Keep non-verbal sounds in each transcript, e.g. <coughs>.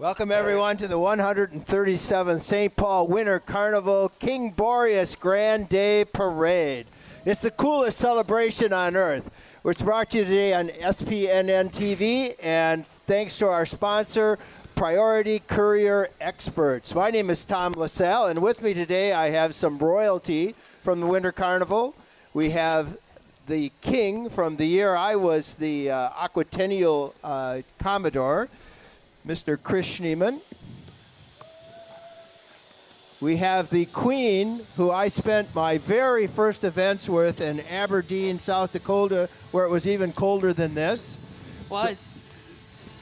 Welcome everyone to the 137th St. Paul Winter Carnival King Boreas Grand Day Parade. It's the coolest celebration on earth. It's brought to you today on SPNN TV and thanks to our sponsor, Priority Courier Experts. My name is Tom LaSalle and with me today I have some royalty from the Winter Carnival. We have the king from the year I was the uh, Aquatennial uh, Commodore. Mr. Chris Schneeman. We have the Queen, who I spent my very first events with in Aberdeen, South Dakota, where it was even colder than this. Was.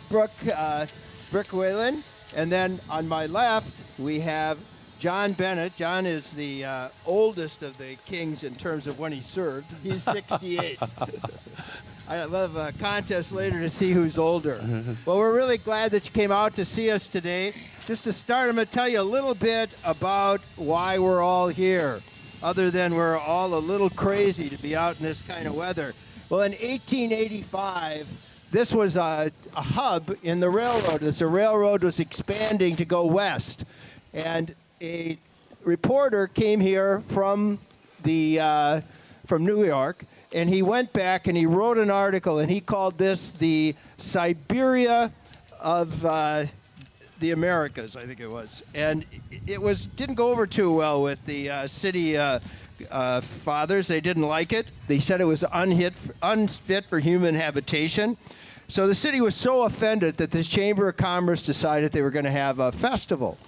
Brooke, uh, Brooke Whalen. And then on my left, we have John Bennett. John is the uh, oldest of the kings in terms of when he served. He's 68. <laughs> I love a contest later to see who's older. well, we're really glad that you came out to see us today. Just to start, I'm going to tell you a little bit about why we're all here, other than we're all a little crazy to be out in this kind of weather. Well, in 1885, this was a, a hub in the railroad as the railroad was expanding to go west. And a reporter came here from the uh, from New York and he went back and he wrote an article and he called this the Siberia of uh, the Americas, I think it was, and it was didn't go over too well with the uh, city uh, uh fathers. They didn't like it. They said it was unhit, unfit for human habitation. So the city was so offended that this Chamber of Commerce decided they were going to have a festival.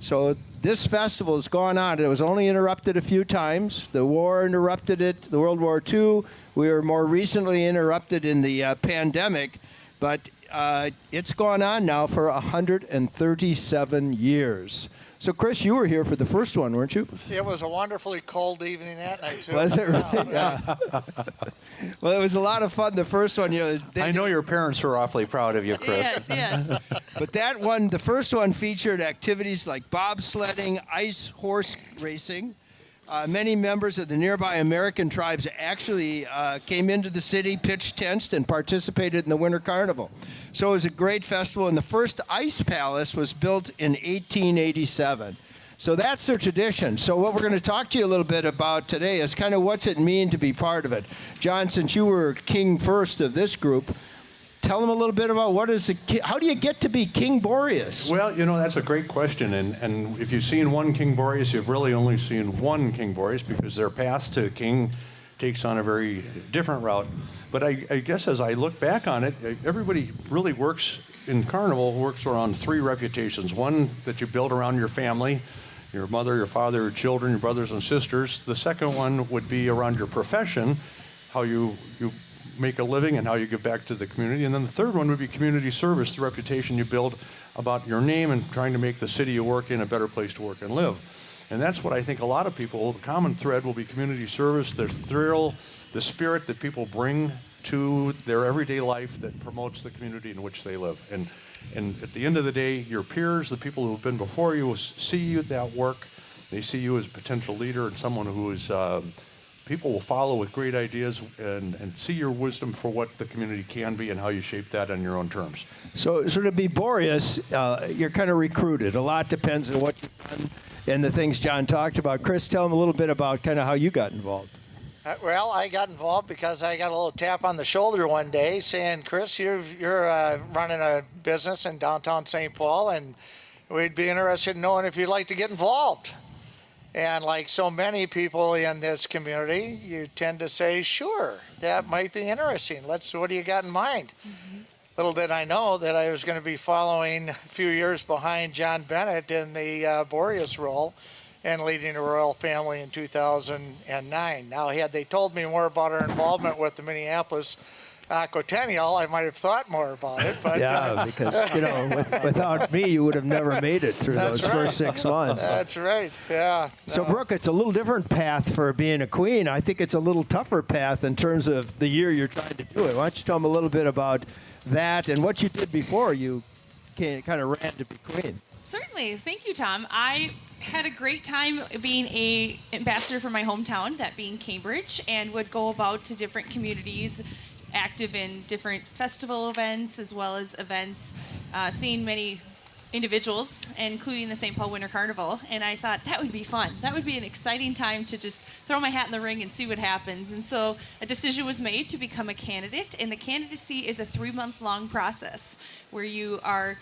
So this festival has gone on. It was only interrupted a few times. The war interrupted it, the World War II. We were more recently interrupted in the uh, pandemic, but uh, it's gone on now for 137 years. So, Chris, you were here for the first one, weren't you? It was a wonderfully cold evening that night, too. Was it really? <laughs> Yeah. <laughs> well, it was a lot of fun. The first one, you know. I know your parents were awfully proud of you, Chris. Yes, yes. <laughs> but that one, the first one featured activities like bobsledding, ice horse racing. Uh, many members of the nearby American tribes actually uh, came into the city, pitched tents, and participated in the Winter Carnival. So it was a great festival, and the first ice palace was built in 1887. So that's their tradition. So what we're going to talk to you a little bit about today is kind of what's it mean to be part of it. John, since you were king first of this group, tell them a little bit about what is a, how do you get to be King Boreas? Well, you know that's a great question, and and if you've seen one King Boreas, you've really only seen one King Boreas because their path to king takes on a very different route. But I, I, guess as I look back on it, everybody really works in Carnival works around three reputations. One that you build around your family, your mother, your father, your children, your brothers and sisters. The second one would be around your profession, how you, you make a living and how you give back to the community. And then the third one would be community service, the reputation you build about your name and trying to make the city you work in a better place to work and live. And that's what I think a lot of people, the common thread will be community service, the thrill, the spirit that people bring to their everyday life that promotes the community in which they live. And, and at the end of the day, your peers, the people who have been before you, will see you that work. They see you as a potential leader and someone who is, uh, people will follow with great ideas and, and see your wisdom for what the community can be and how you shape that on your own terms. So, so to be Boreas, uh, you're kind of recruited. A lot depends on what you've done and the things John talked about. Chris, tell them a little bit about kind of how you got involved. Uh, well, I got involved because I got a little tap on the shoulder one day saying, Chris, you're, you're uh, running a business in downtown St. Paul, and we'd be interested in knowing if you'd like to get involved. And like so many people in this community, you tend to say, sure, that might be interesting. Let's, what do you got in mind? Mm-hmm. Little did I know that I was going to be following a few years behind John Bennett in the uh, Boreas role and leading the royal family in 2009. Now, had they told me more about our involvement with the Minneapolis Aquatennial, I might have thought more about it. But yeah, uh, because you know, with, without me, you would have never made it through those right. first six months. That's right. Yeah. So, Brooke, it's a little different path for being a queen. I think it's a little tougher path in terms of the year you're trying to do it. Why don't you tell them a little bit about that and what you did before you kind of ran to be queen? Certainly. Thank you, Tom. I had a great time being a ambassador for my hometown, that being Cambridge, and would go about to different communities, active in different festival events as well as events, uh, seeing many individuals, including the St. Paul Winter Carnival. And I thought that would be fun. That would be an exciting time to just throw my hat in the ring and see what happens. And so a decision was made to become a candidate. And the candidacy is a three month long process where you are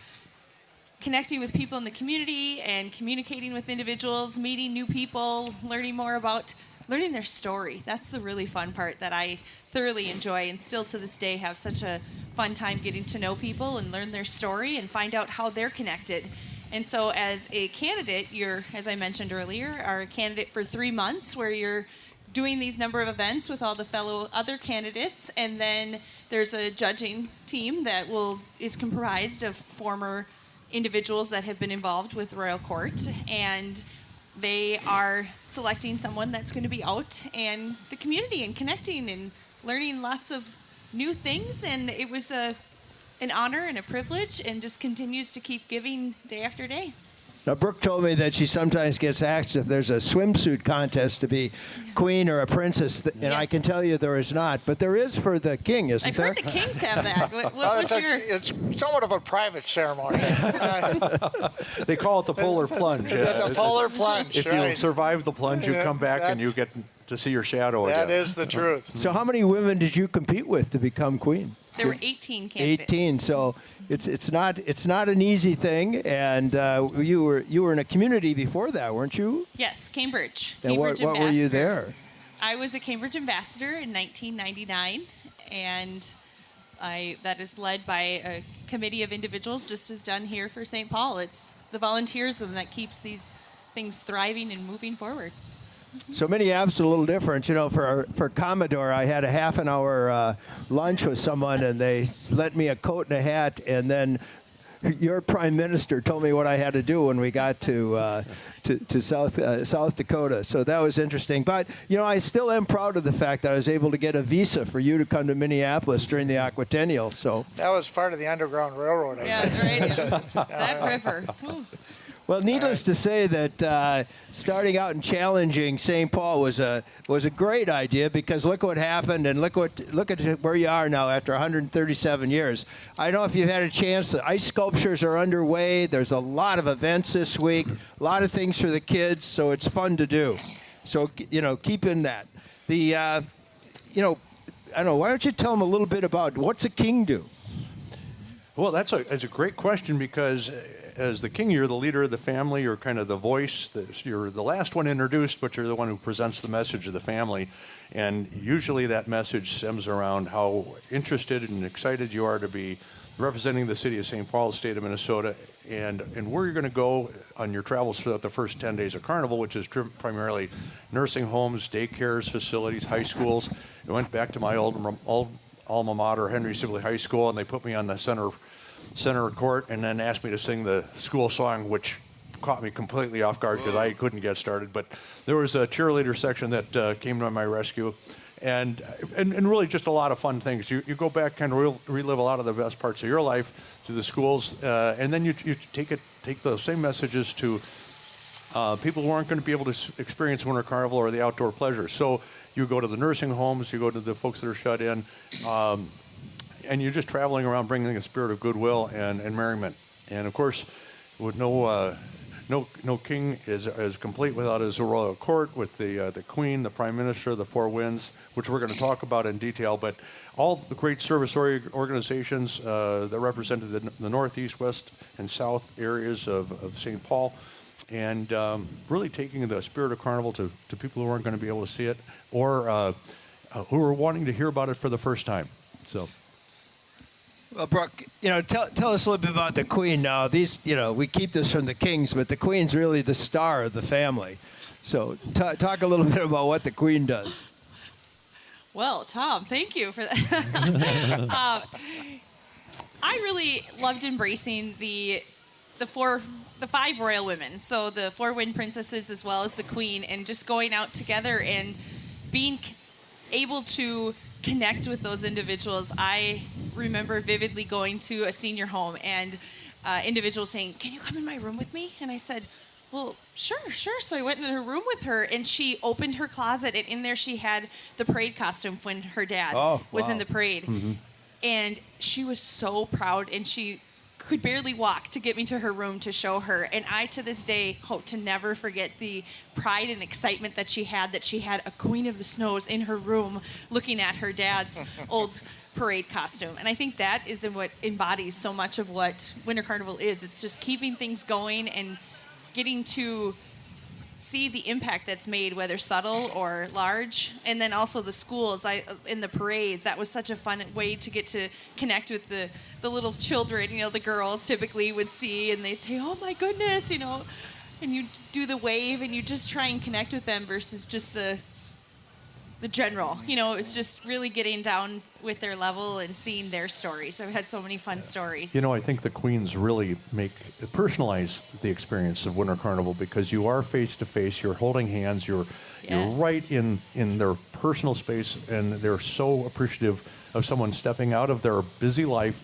connecting with people in the community and communicating with individuals, meeting new people, learning more about learning their story. That's the really fun part that I thoroughly enjoy and still to this day have such a fun time getting to know people and learn their story and find out how they're connected. And so as a candidate, you're as I mentioned earlier, are a candidate for 3 months where you're doing these number of events with all the fellow other candidates and then there's a judging team that will is comprised of former individuals that have been involved with royal court and they are selecting someone that's going to be out and the community and connecting and learning lots of new things and it was a an honor and a privilege and just continues to keep giving day after day Now, Brooke told me that she sometimes gets asked if there's a swimsuit contest to be queen or a princess, th- and I can tell you there is not, but there is for the king, isn't i've there? heard the kings have that <laughs> what, Well, what it's, was a- your it's somewhat of a private ceremony. Uh, They call it the polar <laughs> plunge. the, yeah. the polar plunge, If you survive the plunge, you come back and you get that's- to see your shadow That again. is the <laughs> truth. So, how many women did you compete with to become queen? there were 18 candidates 18. So it's it's not it's not an easy thing, and uh, you were you were in a community before that, weren't you? yes cambridge And what, cambridge what were you there? I was a Cambridge ambassador in 1999, and I that is led by a committee of individuals, just as done here for St. Paul. It's the volunteerism that keeps these things thriving and moving forward. So Minneapolis is a little different. You know, for for Commodore, I had a half an hour uh, lunch with someone, and they lent me a coat and a hat, and then your prime minister told me what I had to do when we got to. Uh, to, to South uh, South Dakota, so that was interesting. But you know, I still am proud of the fact that I was able to get a visa for you to come to Minneapolis during the Aquatennial. So, That was part of the Underground Railroad. I Yeah, think. right. <laughs> that river. Well, needless to say that uh, starting out and challenging St. Paul was a was a great idea because look what happened and look what look at where you are now after 137 years. I don't know if you've had a chance. The ice sculptures are underway. There's a lot of events this week, a lot of things for the kids, so it's fun to do. So you know, keep in that. The uh, you know, I don't know. Why don't you tell them a little bit about what's a king do? Well, that's a, that's a great question because as the king, you're the leader of the family, you're kind of the voice, you're the last one introduced, but you're the one who presents the message of the family. And usually that message stems around how interested and excited you are to be representing the city of St. Paul, state of Minnesota, and, and where you're going to go on your travels throughout the first 10 days of Carnival, which is primarily nursing homes, daycares, facilities, high schools. I went back to my old, old alma mater, Henry Sibley High School, and they put me on the center center court and then asked me to sing the school song, which caught me completely off guard because I couldn't get started. But there was a cheerleader section that uh, came to my rescue. And, and, and really just a lot of fun things. You, you go back, and rel relive a lot of the best parts of your life through the schools, uh, and then you, you take it, take those same messages to uh, people who aren't going to be able to experience Winter Carnival or the outdoor pleasures. So you go to the nursing homes, you go to the folks that are shut in, um, and you're just traveling around bringing a spirit of goodwill and, and merriment. And of course, with no uh, no no king is is complete without his royal court with the uh, the queen, the prime minister, the four winds, which we're going to talk about in detail. But all the great service organizations uh, that represented the, the northeast, west, and south areas of, of St. Paul and um, really taking the spirit of carnival to, to people who aren't going to be able to see it or uh, uh, who are wanting to hear about it for the first time. So, Well, Brooke, you know, tell, tell us a little bit about the Queen now. These, you know, we keep this from the Kings, but the Queen's really the star of the family. So ta talk a little <laughs> bit about what the Queen does. Well, Tom, thank you for that. <laughs> um, I really loved embracing the the four the five royal women, so the four wind princesses as well as the queen, and just going out together and being able to connect with those individuals. I remember vividly going to a senior home and uh, individuals saying, "Can you come in my room with me?" And I said. Well, sure, sure. So I went into her room with her, and she opened her closet, and in there she had the parade costume when her dad Oh, was in the parade. And she was so proud, and she could barely walk to get me to her room to show her. And I, to this day, hope to never forget the pride and excitement that she had that she had a Queen of the Snows in her room looking at her dad's <laughs> old parade costume. And I think that is what embodies so much of what Winter Carnival is. It's just keeping things going and getting to see the impact that's made, whether subtle or large, and then also the schools. I in the parades. That was such a fun way to get to connect with the the little children. You know, the girls typically would see, and they'd say, "Oh my goodness," you know, and you do the wave, and you just try and connect with them versus just the the general. You know, it was just really getting down with their level and seeing their stories. I've had so many fun stories. You know, I think the queens really make personalize the experience of Winter Carnival because you are face to face. You're holding hands. You're Yes. you're right in in their personal space, and they're so appreciative of someone stepping out of their busy life,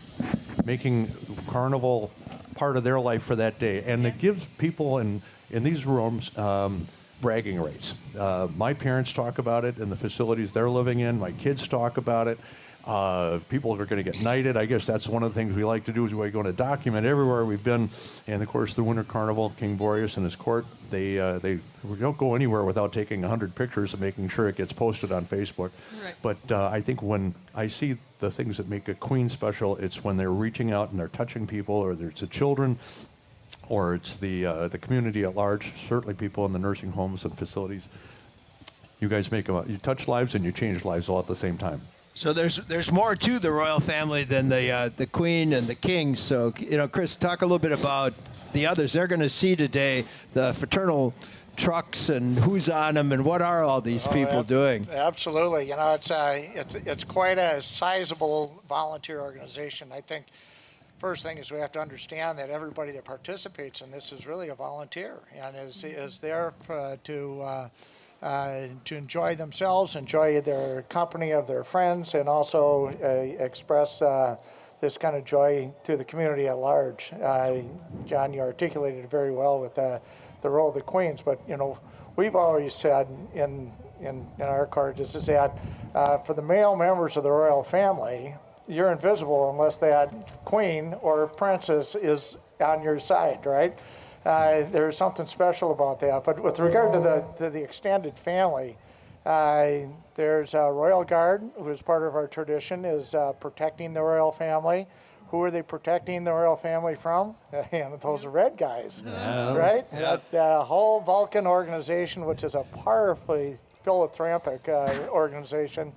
making Carnival part of their life for that day, and it gives people in in these rooms. Um, bragging rights. Uh, my parents talk about it in the facilities they're living in. My kids talk about it. Uh, people are going to get knighted. I guess that's one of the things we like to do is we're going to document everywhere we've been. And of course, the Winter Carnival, King Boreas and his court, they uh, they we don't go anywhere without taking 100 pictures and making sure it gets posted on Facebook. Right. But uh, I think when I see the things that make a queen special, it's when they're reaching out and they're touching people, or it's the children, or it's the uh, the community at large. Certainly, people in the nursing homes and facilities. You guys make a, you touch lives and you change lives all at the same time. So there's there's more to the royal family than the uh, the queen and the king. So you know, Chris, talk a little bit about the others. They're going to see today the fraternal trucks and who's on them and what are all these people ab- doing. Absolutely. You know, it's uh, it's it's quite a sizable volunteer organization. I think first thing is we have to understand that everybody that participates in this is really a volunteer and is is there for, to. Uh, uh, to enjoy themselves, enjoy their company of their friends, and also uh, express uh, this kind of joy to the community at large. Uh, John, you articulated it very well with uh, the role of the queens, but you know, we've always said in in, in our cards is that uh, for the male members of the royal family, you're invisible unless that queen or princess is on your side, right? Uh, there's something special about that. But with regard to the to the extended family, uh, there's a Royal Guard, who is part of our tradition, is uh, protecting the royal family. Who are they protecting the royal family from? <laughs> And those red guys, right? That uh, whole Vulcan organization, which is a powerfully philanthropic uh, organization,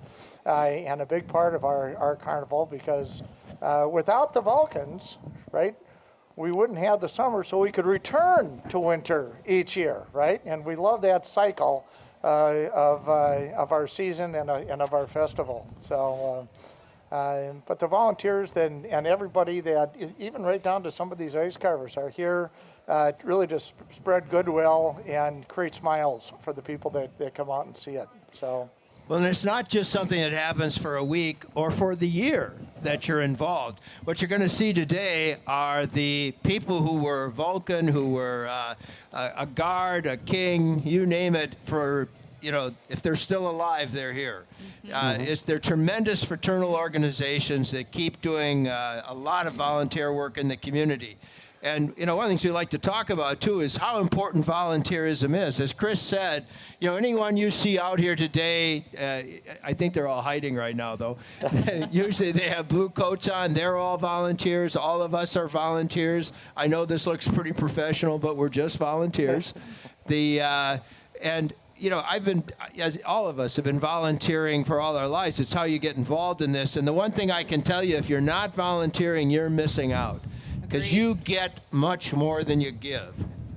uh, and a big part of our, our carnival because uh, without the Vulcans, right, we wouldn't have the summer, so we could return to winter each year, right? And we love that cycle uh, of, uh, of our season and, uh, and of our festival. So, but the volunteers then and everybody that, even right down to some of these ice carvers, are here uh, to really just spread goodwill and create smiles for the people that, that come out and see it. So. Well, and it's not just something that happens for a week or for the year that you're involved. What you're going to see today are the people who were Vulcan, who were uh, a, a guard, a king, you name it, for, you know, if they're still alive, they're here. Uh, it's, they're tremendous fraternal organizations that keep doing uh, a lot of volunteer work in the community. And you know, one of the things we like to talk about too is how important volunteerism is. As Chris said, you know, anyone you see out here today, uh, I think they're all hiding right now, though. <laughs> Usually they have blue coats on. They're all volunteers. All of us are volunteers. I know this looks pretty professional, but we're just volunteers. <laughs> the uh, and you know, I've been, as all of us have been volunteering for all our lives. It's how you get involved in this. And the one thing I can tell you, if you're not volunteering, you're missing out because you get much more than you give.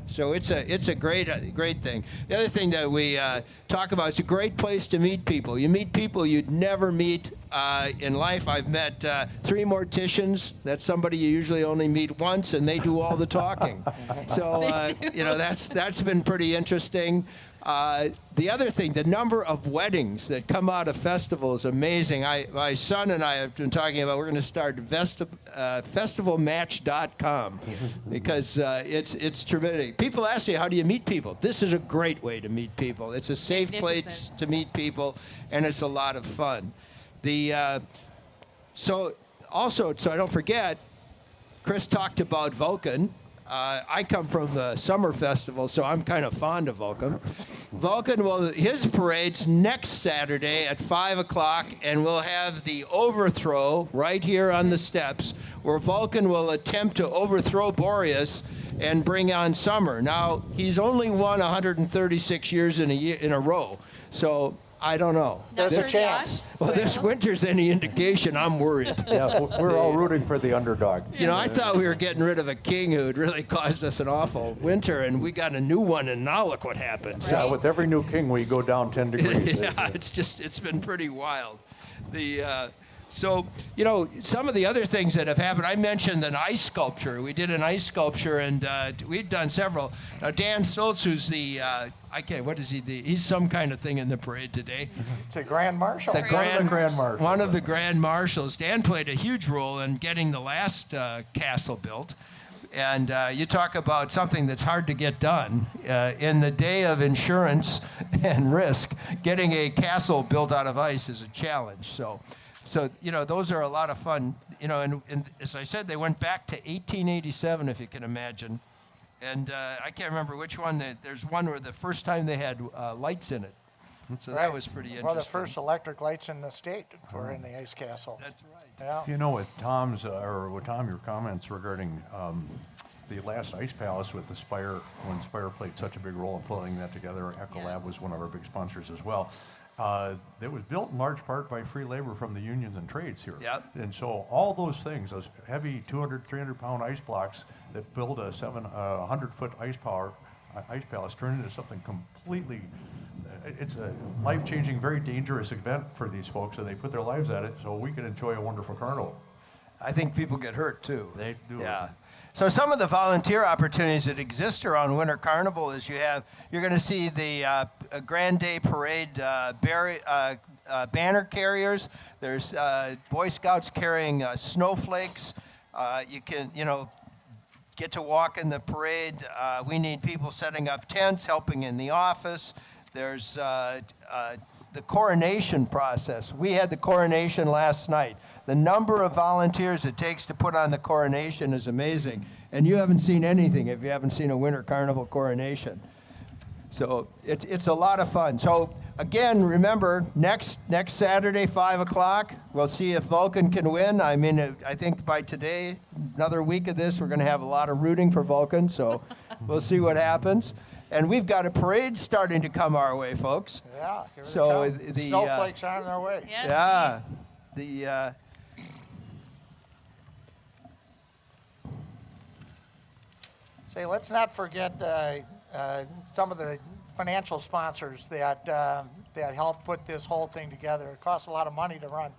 So it's a it's a great uh, great thing. The other thing that we uh, talk about it's a great place to meet people. You meet people you'd never meet uh, in life. I've met uh, three morticians. That's somebody you usually only meet once, and they do all the talking. <laughs> So uh, you know that's that's been pretty interesting. Uh, the other thing, the number of weddings that come out of festivals is amazing. I, my son and I have been talking about we're going to start vesti- uh, festivalmatch.com <laughs> because uh, it's it's tremendous. People ask you, how do you meet people? This is a great way to meet people. It's a safe place to meet people, and it's a lot of fun. The uh, so also so I don't forget, Chris talked about Vulcan. Uh, I come from the summer festival, so I'm kind of fond of Vulcan. Vulcan will his parade's next Saturday at five o'clock, and we'll have the overthrow right here on the steps, where Vulcan will attempt to overthrow Boreas and bring on summer. Now he's only won 136 years in a year, in a row, so I don't know. There's a sure chance. yet. Well, this winter's any indication, I'm worried. <laughs> Yeah, we're all rooting for the underdog. You know, I thought we were getting rid of a king who had really caused us an awful winter, and we got a new one, and now look what happened. Yeah, with every new king, we go down 10 <laughs> degrees. yeah, it's just it's been pretty wild. The uh, so you know some of the other things that have happened. I mentioned an ice sculpture. We did an ice sculpture, and uh, we've done several. Now Dan Stoltz, who's the uh, I can't what is he? The, he's some kind of thing in the parade today. It's a grand marshal. The grand, grand Marshal. One of the grand marshals. Dan played a huge role in getting the last uh, castle built. And uh, you talk about something that's hard to get done. Uh, in the day of insurance <laughs> and risk, getting a castle built out of ice is a challenge. So, so you know, those are a lot of fun. You know, and, and as I said, they went back to 1887, if you can imagine. And uh, I can't remember which one. They, there's one where the first time they had uh, lights in it. So that was pretty interesting. Well, the first electric lights in the state were in the ice castle. That's right. Yeah. You know, with Tom's, uh, or with Tom, your comments regarding um, the last Ice Palace with the Spire, when Spire played such a big role in pulling that together, Ecolab Yes. was one of our big sponsors as well. Uh, It was built in large part by free labor from the unions and trades here. Yep. And so all those things, those heavy 200, 300 pound ice blocks that build a seven, uh, 100 foot ice power, uh, ice palace, turn into something completely, uh, it's a life changing, very dangerous event for these folks, and they put their lives at it so we can enjoy a wonderful carnival. I think people get hurt too. They do. Yeah. So some of the volunteer opportunities that exist around Winter Carnival is you have you're going to see the uh, Grand Day Parade uh, barri- uh, uh, banner carriers. There's uh, Boy Scouts carrying uh, snowflakes. Uh, you can you know get to walk in the parade. Uh, we need people setting up tents, helping in the office. There's uh, uh, the coronation process. We had the coronation last night. The number of volunteers it takes to put on the coronation is amazing. And you haven't seen anything if you haven't seen a Winter Carnival coronation. So it's, it's a lot of fun. So again, remember next next Saturday, five o'clock, we'll see if Vulcan can win. I mean, uh, I think by today, another week of this, we're going to have a lot of rooting for Vulcan. So <laughs> we'll see what happens. And we've got a parade starting to come our way, folks. Yeah. here they So come. the, uh, snowflakes are on their way. Yes. Yeah, the uh, Say, let's not forget uh, uh, some of the financial sponsors that uh, that helped put this whole thing together. It costs a lot of money to run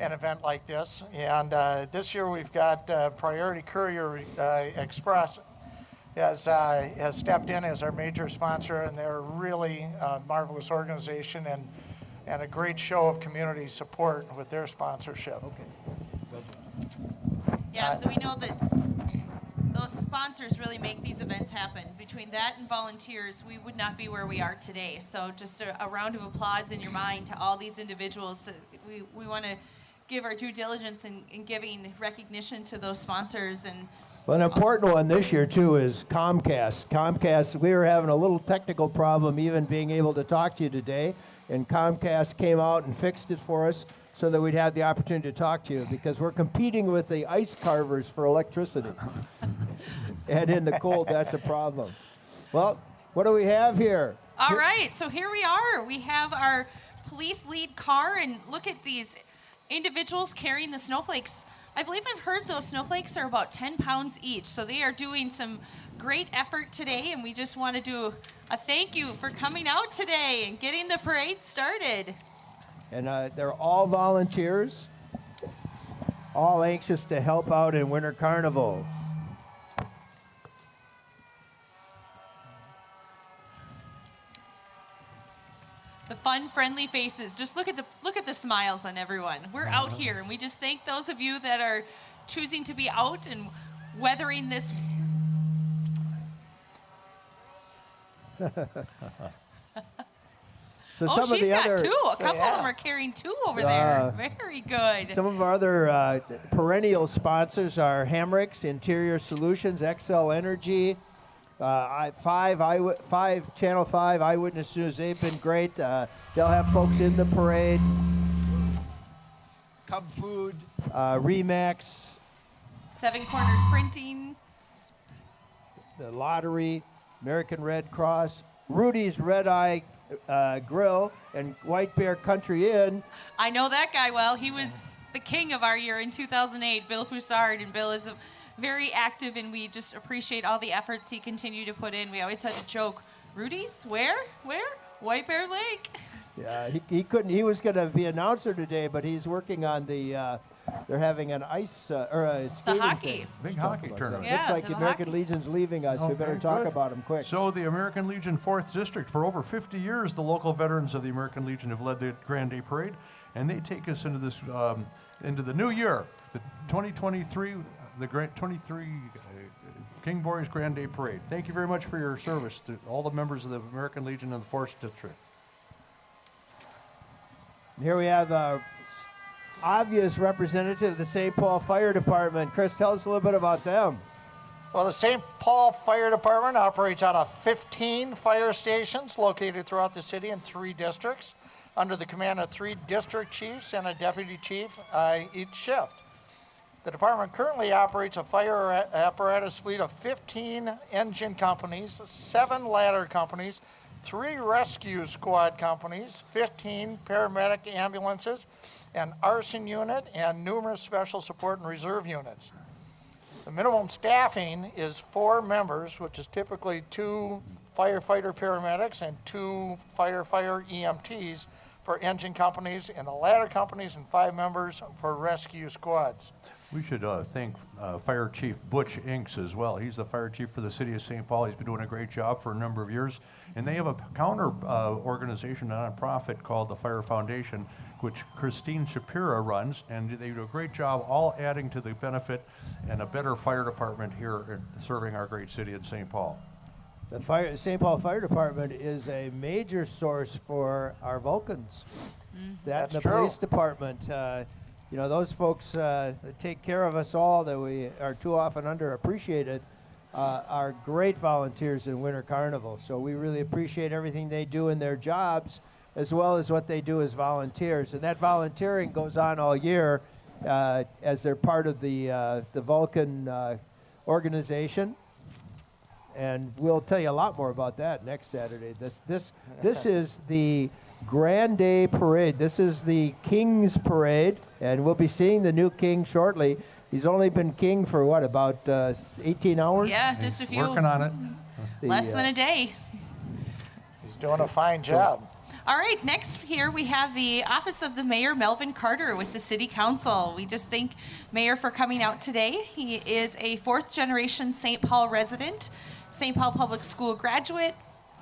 an event like this, and uh, this year we've got uh, Priority Courier uh, Express has uh, has stepped in as our major sponsor, and they're really a marvelous organization and and a great show of community support with their sponsorship. Okay. Yeah, we know that those sponsors really make these events happen. Between that and volunteers, we would not be where we are today. So just a, a round of applause in your mind to all these individuals. Uh, We, we want to give our due diligence in, in giving recognition to those sponsors and Well, an important one this year too is Comcast. Comcast, we were having a little technical problem even being able to talk to you today, and Comcast came out and fixed it for us so that we'd have the opportunity to talk to you because we're competing with the ice carvers for electricity. <laughs> and in the cold, that's a problem. Well, what do we have here? All right, so here we are. We have our police lead car, and look at these individuals carrying the snowflakes. I believe I've heard those snowflakes are about 10 pounds each, so they are doing some great effort today, and we just want to do a thank you for coming out today and getting the parade started. And uh, they're all volunteers, all anxious to help out in Winter Carnival. The fun, friendly faces. Just look at the look at the smiles on everyone. We're out here, and we just thank those of you that are choosing to be out and weathering this <laughs> So oh, she's got other, two. A couple of them are carrying two over there. Very good. Some of our other uh, perennial sponsors are Hamernick's, Interior Solutions, Xcel Energy, uh, I, five, Eyewi- five Channel Five Eyewitness News. They've been great. Uh, they'll have folks in the parade. Cub Food, uh, Remax, Seven Corners Printing. the Lottery, American Red Cross, Rudy's Red Eye uh, Grill, and White Bear Country Inn. I know that guy well. He was the king of our year in 2008, Bill Foussard, and Bill is a, very active, and we just appreciate all the efforts he continued to put in. We always had a joke, Rudy's, where, where? White Bear Lake. <laughs> Yeah, he, he couldn't. He was going to be announcer today, but he's working on the. Uh, they're having an ice uh, or a skating hockey. thing. Big Let's talk hockey about tournament. that. Yeah, Looks like the the American hockey. Legion's leaving us. we better very talk good. about them quick. So the American Legion 4th District, for over 50 years, the local veterans of the American Legion have led the Grand Day Parade, and they take us into this um, into the new year, the 2023, the Grand 23 uh, King Boreas Grand Day Parade. Thank you very much for your service to all the members of the American Legion and the 4th District. And here we have the s- obvious representative of the St. Paul Fire Department. Chris, tell us a little bit about them. Well, the St. Paul Fire Department operates out of 15 fire stations located throughout the city in three districts under the command of three district chiefs and a deputy chief uh, each shift. The department currently operates a fire apparatus fleet of 15 engine companies, seven ladder companies, three rescue squad companies, 15 paramedic ambulances, an arson unit, and numerous special support and reserve units. The minimum staffing is four members, which is typically two firefighter paramedics and two firefighter EMTs for engine companies and the ladder companies and five members for rescue squads. We should uh, thank uh, Fire Chief Butch Inks as well. He's the fire chief for the city of St. Paul. He's been doing a great job for a number of years. And they have a counter uh, organization, a nonprofit called the Fire Foundation, which Christine Shapira runs. And they do a great job, all adding to the benefit and a better fire department here in serving our great city in St. Paul. The fire, St. Paul Fire Department is a major source for our Vulcans. That That's and the true. police department, uh, you know, those folks uh, that take care of us all that we are too often underappreciated uh, are great volunteers in Winter Carnival. So we really appreciate everything they do in their jobs as well as what they do as volunteers. And that volunteering goes on all year uh, as they're part of the, uh, the Vulcan uh, organization and we'll tell you a lot more about that next Saturday. This this this <laughs> is the Grand Day Parade. This is the King's Parade, and we'll be seeing the new king shortly. He's only been king for what about uh, 18 hours? Yeah, just a few. Working on it. The, Less uh, than a day. He's doing a fine job. All right, next here we have the Office of the Mayor, Melvin Carter, with the City Council. We just thank Mayor for coming out today. He is a fourth generation St. Paul resident, St. Paul Public School graduate,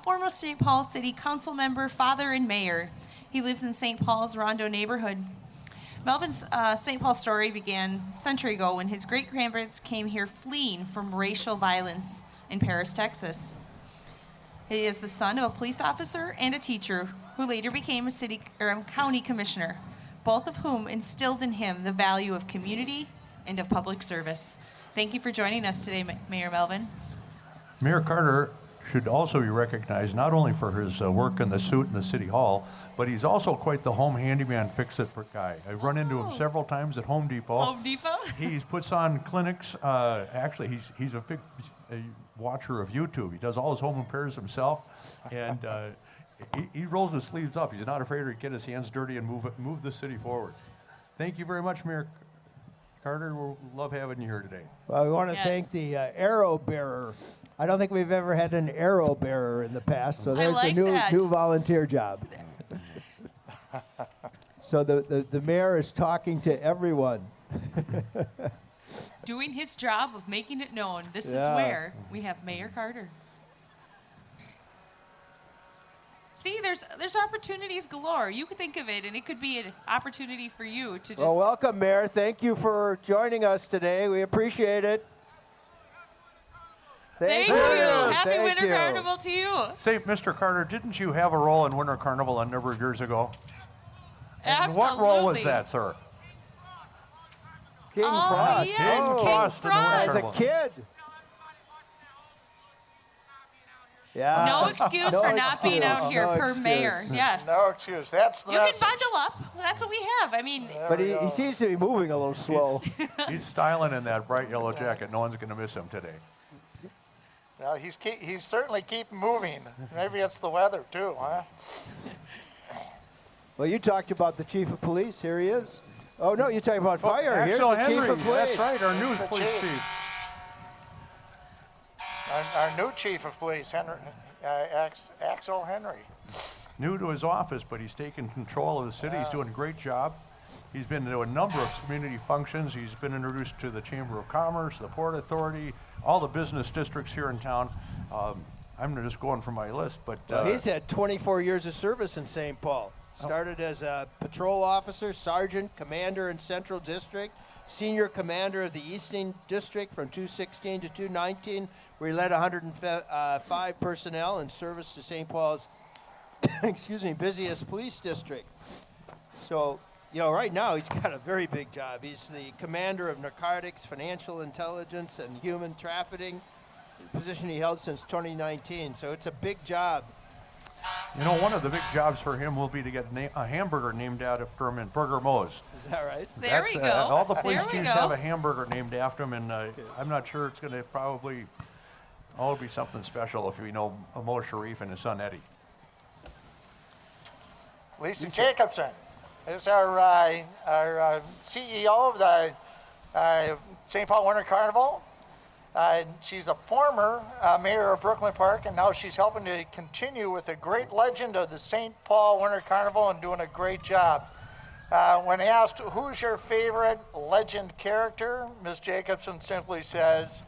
former St. Paul City Council member, father, and mayor. He lives in St. Paul's Rondo neighborhood. Melvin's uh, St. Paul story began a century ago when his great grandparents came here fleeing from racial violence in Paris, Texas. He is the son of a police officer and a teacher who later became a city or a county commissioner, both of whom instilled in him the value of community and of public service. Thank you for joining us today, Mayor Melvin. Mayor Carter should also be recognized not only for his uh, work in the suit in the city hall, but he's also quite the home handyman fix-it guy. I've run into him several times at Home Depot. Home Depot? <laughs> He puts on clinics. Uh, actually, he's he's a big uh, watcher of YouTube. He does all his home repairs himself, and uh, he, he rolls his sleeves up. He's not afraid to get his hands dirty and move it, move the city forward. Thank you very much, Mayor Carter. We love having you here today. Well, we want to Yes. thank the uh, arrow bearer. I don't think we've ever had an arrow bearer in the past, so I there's like a new that. new volunteer job. <laughs> so the, the, the mayor is talking to everyone. <laughs> Doing his job of making it known. This Yeah. is where we have Mayor Carter. See, there's there's opportunities galore. You could think of it, and it could be an opportunity for you to just. Well, welcome, Mayor. Thank you for joining us today. We appreciate it. Thank you. Happy Thank Winter you. Carnival to you. Say, Mr. Carter, didn't you have a role in Winter Carnival a number of years ago? And Absolutely. what role was that, sir? King Oh, Frost. yes, Oh, King Frost in the As a kid. Yeah. No excuse <laughs> No for not being out here No per excuse. mayor. <laughs> Yes. No excuse. That's the You can bundle up. That's what we have. I mean, But he, he seems to be moving a little slow. <laughs> He's styling in that bright yellow jacket. No one's going to miss him today. Well, he's keep, he's certainly keep moving. Maybe it's the weather too, huh? Well, you talked about the chief of police. Here he is. Oh no, you're talking about oh, fire. Here's Axel the Henry. chief of police. That's right, our new police chief. chief. Our, our new chief of police, Henry, uh, Axel Henry. New to his office, but he's taken control of the city. He's doing a great job. He's been to a number of community functions. He's been introduced to the Chamber of Commerce, the Port Authority, all the business districts here in town. Um, I'm just going from my list, but uh, Well, he's had 24 years of service in St. Paul. Started as a patrol officer, sergeant, commander in Central District, senior commander of the Eastern District from 216 to 219, where he led 105 uh, personnel in service to St. Paul's, <coughs> excuse me, busiest police district. So, you know, right now he's <laughs> got a very big job. He's the commander of narcotics, financial intelligence, and human trafficking, position he held since 2019. So it's a big job. You know, one of the big jobs for him will be to get na- a hamburger named after him in Burger Moe's. Is that right? there That's, we uh, go. all the police chiefs go. have a hamburger named after him, and uh, I'm not sure it's going to probably all be something special if we know Mo Sharif and his son Eddie. Lisa Jacobson is our, uh, our uh, CEO of the uh, St. Paul Winter Carnival. Uh, she's a former uh, mayor of Brooklyn Park, and now she's helping to continue with the great legend of the St. Paul Winter Carnival and doing a great job. Uh, when asked who's your favorite legend character, Ms. Jacobson simply says,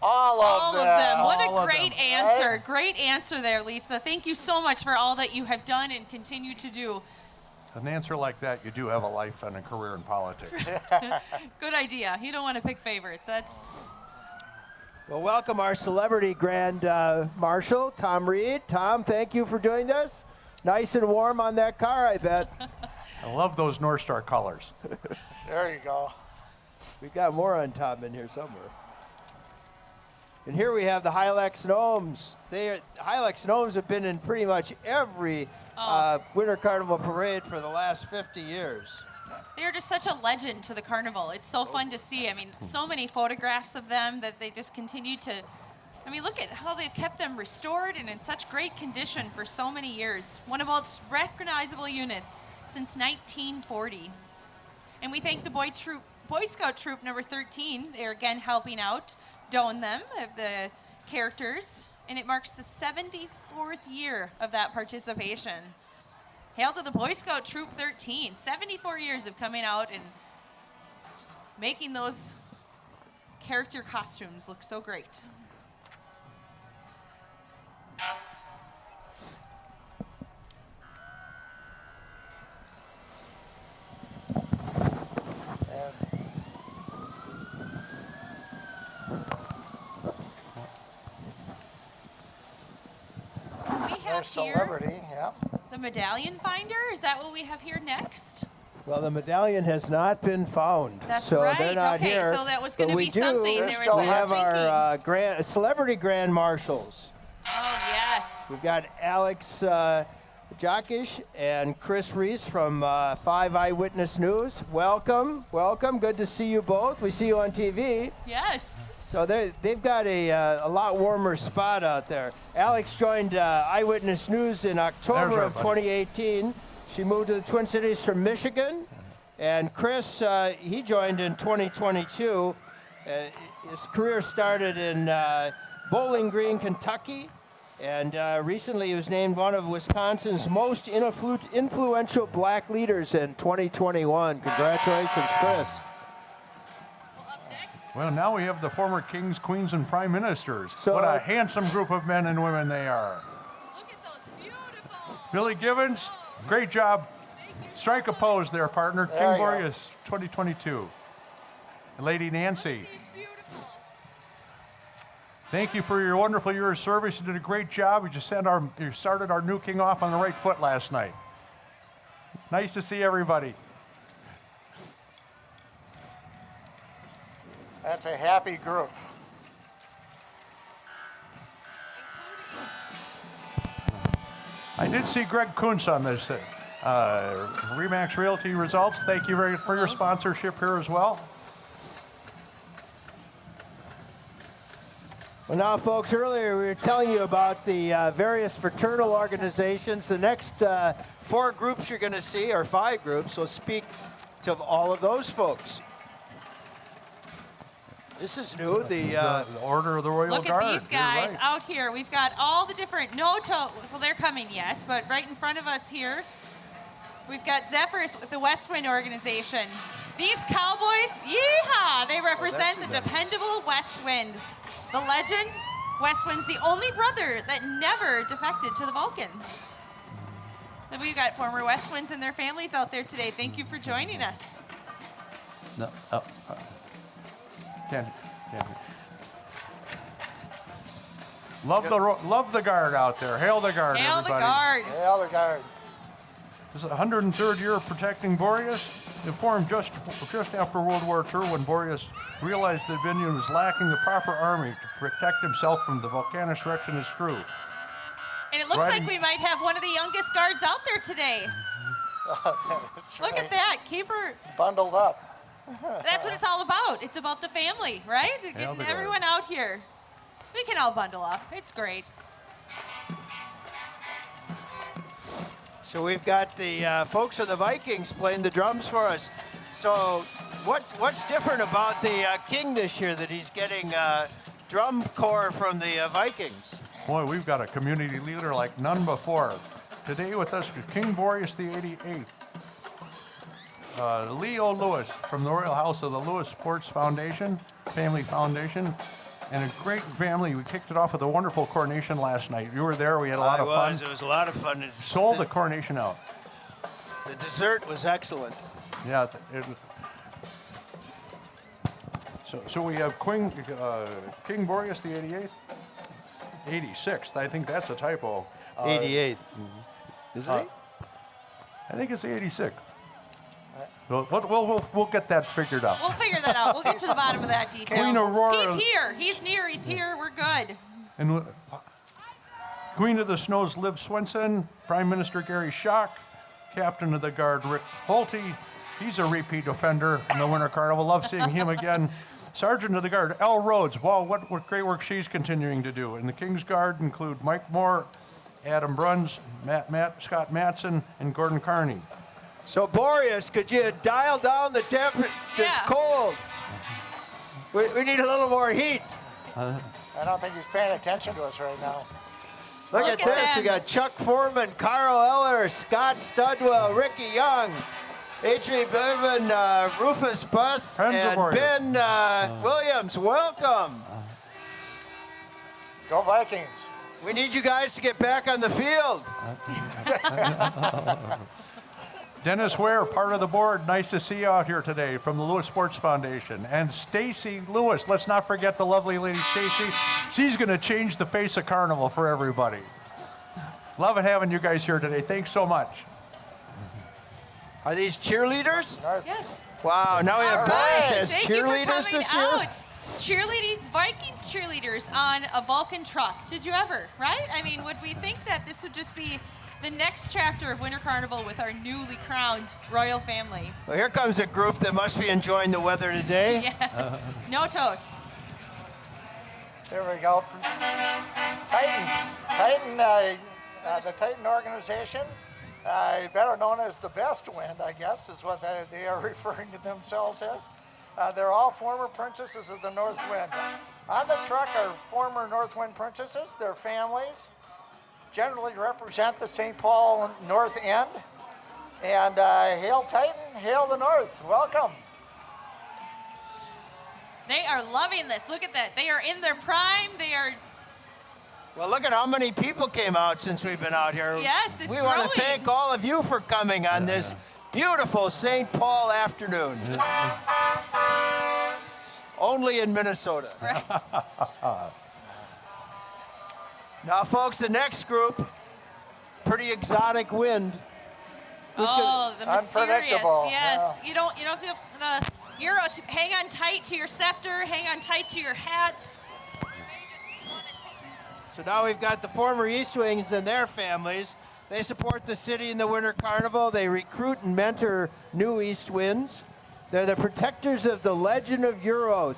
"All of all them." of them. What All a great them, answer. right? Great answer there, Lisa. Thank you so much for all that you have done and continue to do. An answer like that, you do have a life and a career in politics. <laughs> Good idea. You don't want to pick favorites. That's Well, welcome our celebrity grand uh, marshal, Tom Reid. Tom, thank you for doing this. Nice and warm on that car, I bet. I love those North Star colors. <laughs> There you go. We've got more on Tom in here somewhere. And here we have the Hilex Gnomes. They are, Hilex Gnomes have been in pretty much every uh, Winter Carnival parade for the last 50 years. They're just such a legend to the carnival. It's so fun to see. I mean, so many photographs of them that they just continue to. I mean, look at how they've kept them restored and in such great condition for so many years. One of most recognizable units since 1940. And we thank the Boy Troop, Boy Scout Troop number 13. They're again helping out, don them of the characters, and it marks the 74th year of that participation. Hail to the Boy Scout Troop 13. 74 years of coming out and making those character costumes look so great. And So we have there's here celebrity, yeah. The medallion finder. Is that what we have here next? Well, the medallion has not been found. That's so right. They're not Okay, here. so that was gonna we be do- something. There was was We less have our uh, grand, celebrity grand marshals. oh yes. We've got Alex uh, Jokich and Chris Reese from uh, Five Eyewitness News. Welcome, welcome. Good to see you both. We see you on TV. Yes. So they they've got a, uh, a lot warmer spot out there. Alex joined uh, Eyewitness News in October of 2018. She moved to the Twin Cities from Michigan. And Chris, uh, he joined in 2022. Uh, his career started in uh, Bowling Green, Kentucky. And uh, recently he was named one of Wisconsin's most influ- influential black leaders in 2021. Congratulations, Chris. Well, up next. Well, now we have the former kings, queens, and prime ministers. So, what uh, a handsome group of men and women they are. Look at those beautiful. Billy Gibbons, great job. Strike a pose there, partner. There King you go. Boreas 2022. And Lady Nancy. Thank you for your wonderful year of service. You did a great job. You just sent our, you started our new king off on the right foot last night. Nice to see everybody. That's a happy group. I did see Greg Kuntz on this uh, Remax Realty results. Thank you very for your sponsorship here as well. Well, now, folks, earlier we were telling you about the uh, various fraternal organizations. The next uh, four groups you're going to see, or five groups, will speak to all of those folks. This is new. The uh, the Order of the Royal Look Guard. at these guys right. out here. We've got all the different no toe. So they're coming yet, but right in front of us here, we've got Zephyrs with the West Wind organization. These cowboys, yeehaw! They represent the dependable West Wind. The legend, West Wind's the only brother that never defected to the Vulcans. Then we've got former West Winds and their families out there today. Thank you for joining us. No, oh, uh, can't, can't. Love the love the guard out there. Hail the guard, Hail the everybody. Hail The guard. This is the 103rd year of protecting Boreas. It formed just just after World War II when Boreas realized that Vinian was lacking the proper army to protect himself from the Volcanus and his crew. And it looks Riding- like we might have one of the youngest guards out there today. <laughs> Look at that. Keep her. Bundled up. That's what it's all about. It's about the family, right? Hail Getting the guard. everyone out here. We can all bundle up. It's great. so we've got the uh, folks of the Vikings playing the drums for us. So what what's different about the uh, king this year that he's getting uh, drum corps from the uh, Vikings? Boy, we've got a community leader like none before. Today with us is King Boreas the 88th. Uh, Leo Lewis from the Royal House of the Lewis Sports Foundation, Family Foundation, and a great family. We kicked it off with a wonderful coronation last night. You were there. We had a lot I of was. fun. It was a lot of fun. It- Sold the coronation out. The dessert was excellent. Yeah. It, it, so, so we have Queen, uh, King Boreas the 88th, 86th. I think that's a typo. Uh, 88th. Is uh, it? I think it's the 86th. We'll, we'll, we'll, we'll, get that figured out. We'll figure that out. We'll get to the bottom of that <laughs> detail. Queen Aurora- He's here. He's near. He's here. We're good. And Queen of the Snows Liv Swenson, Prime Minister Gary Schock, Captain of the Guard Rick Holte. He's a repeat offender in the Winter Carnival. Love seeing him again. <laughs> Sergeant of the Guard Elle Rhodes. Wow, what, what great work she's continuing to do. And the King's Guard include Mike Moore, Adam Bruns, Matt, Matt Scott Matson, and Gordon Carney. So Boreas, could you dial down the temperature? It's cold. We, we need a little more heat. I don't think he's paying attention to us right now. Look, Look at, at this. them. We got Chuck Foreman, Carl Eller, Scott Studwell, Ricky Young, Adrian Bevan, uh, Rufus Buss, Friends and Boreas. Ben uh, Williams. Welcome. Go Vikings. We need you guys to get back on the field. <laughs> Dennis Ware, part of the board. Nice to see you out here today from the Lewis Sports Foundation. And Stacy Lewis. Let's not forget the lovely lady Stacy. She's going to change the face of Carnival for everybody. Love it having you guys here today. Thanks so much. Are these cheerleaders? Yes. Wow, now we have All Boreas right. as Thank you for cheerleaders coming this year. out. Cheerleading Vikings cheerleaders on a Vulcan truck. Did you ever? Right? I mean, would we think that this would just be the next chapter of Winter Carnival with our newly crowned royal family? Well, here comes a group that must be enjoying the weather today. <laughs> Yes. No toast. There we go. Titan. Titan, uh, uh, the Titan organization, uh, better known as the Best Wind, I guess, is what they, they are <laughs> referring to themselves as. Uh, they're all former princesses of the North Wind. On the truck are former North Wind princesses, their families, generally represent the St. Paul North End. And uh, hail Titan, hail the North. Welcome. They are loving this. Look at that. They are in their prime. They are Well, look at how many people came out since we've been out here. Yes, it's We want to thank all of you for coming on this beautiful St. Paul afternoon. <laughs> Only in Minnesota. <laughs> Now, folks, the next group, pretty exotic wind. Who's gonna- Oh, the mysterious. Yes. You don't you don't feel the Euros. Hang on tight to your scepter. Hang on tight to your hats. So now we've got the former East Wings and their families. They support the city in the Winter Carnival. They recruit and mentor new East Winds. They're the protectors of the legend of Euros,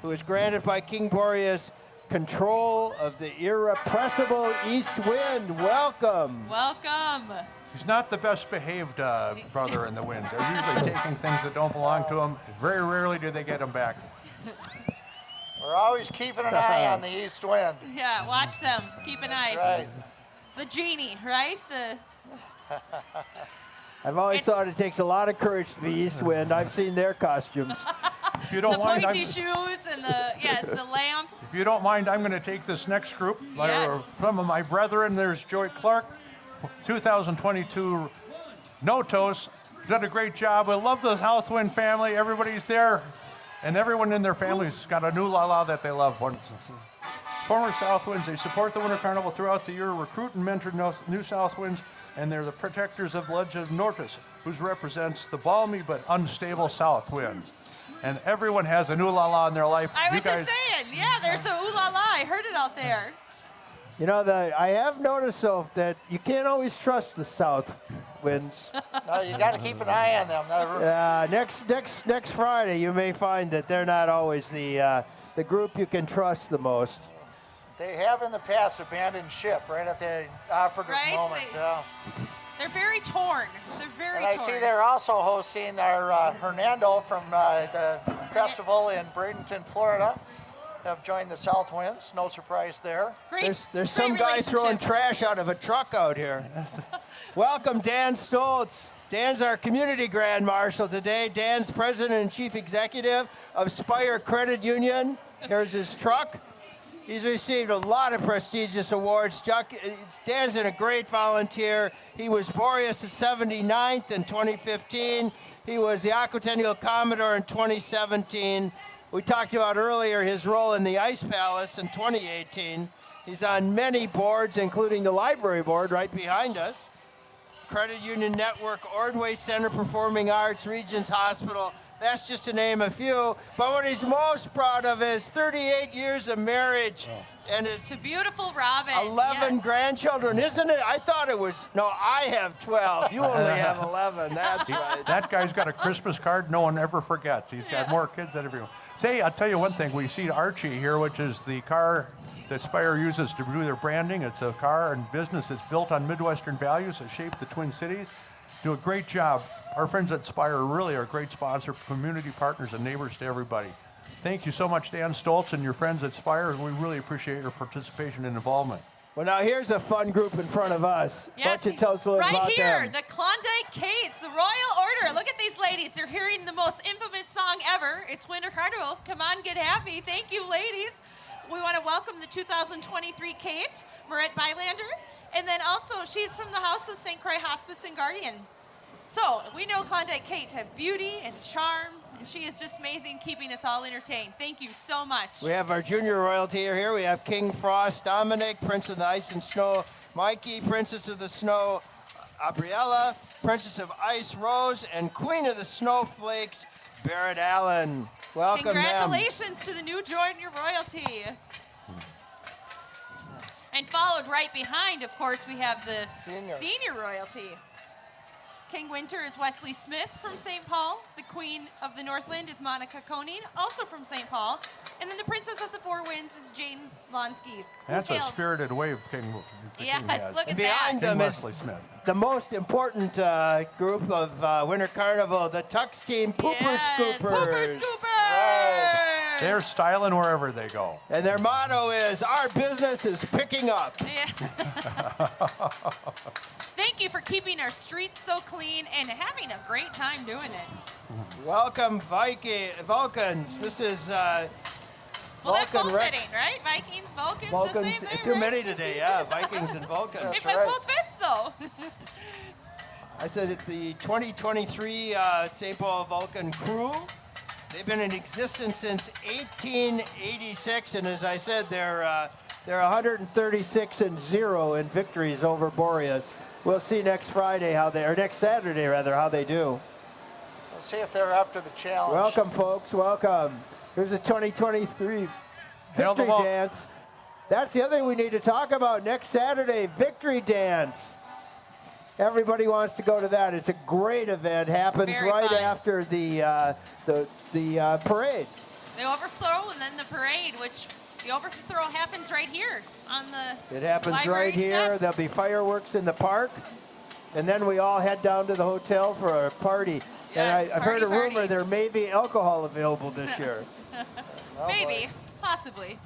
who is granted by King Boreas control of the irrepressible East Wind. Welcome. Welcome. He's not the best behaved uh, brother in the winds. They're usually <laughs> taking things that don't belong to him. Very rarely do they get them back. We're always keeping an eye on the east wind. Yeah, watch them. Keep an eye. Right. The genie, right? The <laughs> I've always And- thought it takes a lot of courage to be East Wind. I've seen their costumes. If you the don't mind, I'm, pointy shoes and the yes, the lamp. if you don't mind, I'm going to take this next group. My- Yes. Uh, some of my brethren. There's Joey Clark, 2022 Notos. Done a great job. I love the Southwind family. Everybody's there, and everyone in their family's got a new la la that they love. One- Former Southwinds, they support the Winter Carnival throughout the year, recruit and mentor no- new Southwinds, and they're the protectors of Legend of Notos, who represents the balmy but unstable South wind. And everyone has a new la la in their life. I You was guys- just saying, yeah, there's the ooh la la. I heard it out there. You know, the, I have noticed though that you can't always trust the South Winds. <laughs> No, you got to keep an eye on them. They're- Uh, next next next Friday, you may find that they're not always the uh, the group you can trust the most. They have in the past abandoned ship right at the operative Right? moment. They- yeah. They're very torn. They're very And I see they're also hosting our uh, Hernando from uh, the festival in Bradenton, Florida. Have joined the South Winds. No surprise there. great. There's there's great some guy throwing trash out of a truck out here. <laughs> Welcome, Dan Stoltz. Dan's our community grand marshal today. Dan's president and chief executive of Spire Credit Union. Here's his truck. He's received a lot of prestigious awards. Chuck, uh, it's- Dan's a great volunteer. He was Boreas at 79th in 2015. He was the Aquatennial Commodore in 2017. We talked about earlier his role in the Ice Palace in 2018. He's on many boards, including the library board right behind us. Credit Union Network, Ordway Center Performing Arts, Regions Hospital. That's just to name a few. But what he's most proud of is 38 years of marriage oh. and it's a beautiful Robin. 11 yes. grandchildren, isn't it? I thought it was, no, I have 12. You only <laughs> have 11. That's right. That guy's got a Christmas card no one ever forgets. He's got more kids than everyone. Say, I'll tell you one thing. We see Archie here, which is the car that Spire uses to do their branding. It's a car and business that's built on Midwestern values that shape the Twin Cities. Do a great job. Our friends at Spire really are great sponsor, community partners, and neighbors to everybody. Thank you so much, Dan Stoltz and your friends at Spire. We really appreciate your participation and involvement. Well, now here's a fun group in front of us. Yes, don't you tell us a little right about here, them? the Klondike Kates, the Royal Order. Look at these ladies. They're hearing the most infamous song ever. It's Winter Carnival. Come on, get happy. Thank you, ladies. We want to welcome the 2023 Kate, Marette Bylander. And then also, she's from the House of St. Croix Hospice and Guardian. So, we know Klondike Kate to have beauty and charm, and she is just amazing, keeping us all entertained. Thank you so much. We have our junior royalty here. We have King Frost, Dominic, Prince of the Ice and Snow, Mikey, Princess of the Snow, Abriella, Princess of Ice, Rose, and Queen of the Snowflakes, Barrett Allen. Welcome. Congratulations to the new junior royalty. And followed right behind, of course, we have the Senior. senior royalty. King Winter is Wesley Smith from St. Paul. The Queen of the Northland is Monica Koning, also from St. Paul. And then the Princess of the Four Winds is Jane Lonsky. who That's a spirited wave King, the Yes, King has. look at And behind that. them King is Wesley Smith. the most important uh, group of uh, Winter Carnival, the Tux Team Pooper yes, Scoopers. Pooper Scoopers! They're styling wherever they go. And their motto is, our business is picking up. <laughs> Yeah. Thank you for keeping our streets so clean and having a great time doing it. Welcome, Viking, Vulcans. This is uh, Well, they're Vulcan both rec- fitting, right? Vikings, Vulcans, the Vulcans. same thing, Too right? many today, yeah. Vikings and <laughs> Vulcans. It That's fit right. both fits though. I said it's the 2023 uh, St. Paul Vulcan crew. They've been in existence since 1886, and as I said, they're uh, They're 136 and zero in victories over Boreas. We'll see next Friday how they, or next Saturday rather, how they do. Let's see if they're up to the challenge. Welcome, folks. Welcome. Here's a 2023 victory dance. That's the other thing we need to talk about next Saturday. Victory dance. Everybody wants to go to that. It's a great event. Happens Very right fun. after the uh, the the uh, parade. The overthrow and then the parade, which the overthrow happens right here on the It happens right here. steps. There'll be fireworks in the park, and then we all head down to the hotel for a party. and Yes, I, I've heard a rumor party. there may be alcohol available this <laughs> year. <laughs> Oh, boy. Maybe, possibly.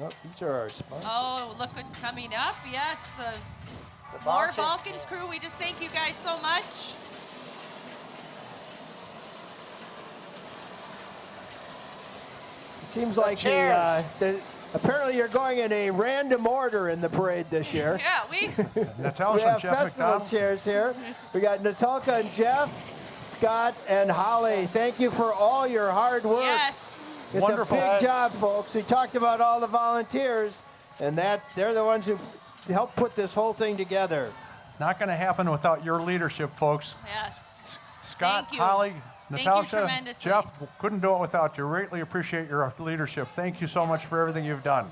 Oh, these are our sponsors. Oh, look what's coming up. Yes, the The More bouncing- Vulcans crew. We just thank you guys so much. It seems like the, uh, the, apparently you're going in a random order in the parade this year. <laughs> Yeah, we <laughs> Natasha we and have Jeff festival McDonald. chairs here. We got Natalka and Jeff, Scott and Holly. Thank you for all your hard work. yes. It's Wonderful. a big job, folks. We talked about all the volunteers, and that they're the ones who helped put this whole thing together. Not going to happen without your leadership, folks. Yes. Scott, Thank you. Holly, Thank you Natasha. Jeff, couldn't do it without you. Greatly appreciate your leadership. Thank you so much for everything you've done.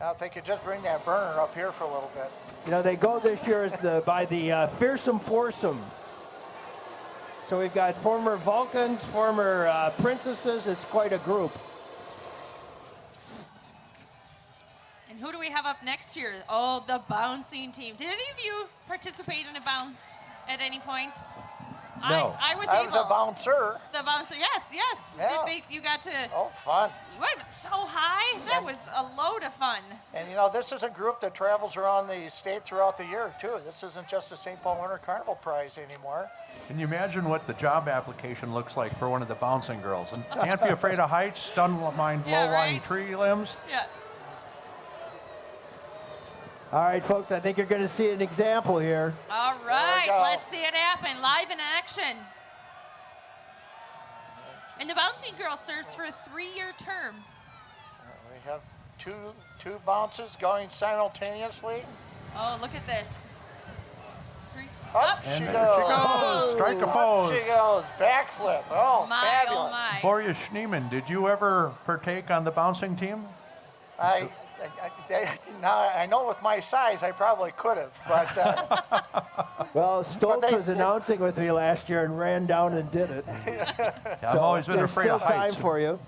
Now, if they could just bring that burner up here for a little bit. You know, they go this year as the, by the uh, fearsome foursome. So we've got former Vulcans, former uh, princesses. It's quite a group. And who do we have up next year? Oh, the bouncing team. Did any of you participate in a bounce at any point? No. I, I was I able. was a bouncer. the bouncer. Yes, yes. Yeah. Did they, you got to Oh, fun. went so high. That was a load of fun. And you know, this is a group that travels around the state throughout the year, too. This isn't just a St. Paul Winter Carnival prize anymore. Can you imagine what the job application looks like for one of the bouncing girls? And can't be afraid of heights, stun mind Yeah, low-lying right. tree limbs. Yeah. All right, folks, I think you're going to see an example here. All right, go. let's see it happen live in action. And the bouncing girl serves for a three-year term. We have two two bounces going simultaneously. Oh, look at this. Three. Up, And she goes. she goes. Strike a Up pose. she goes. Backflip. Oh, my, fabulous. oh my. Gloria Schneeman, did you ever partake on the bouncing team? I, I, I, now I know with my size, I probably could have, but uh, <laughs> Well, Stoltz they- was announcing with me last year and ran down and did it. <laughs> Yeah, I've always been there's afraid still of heights. time for you.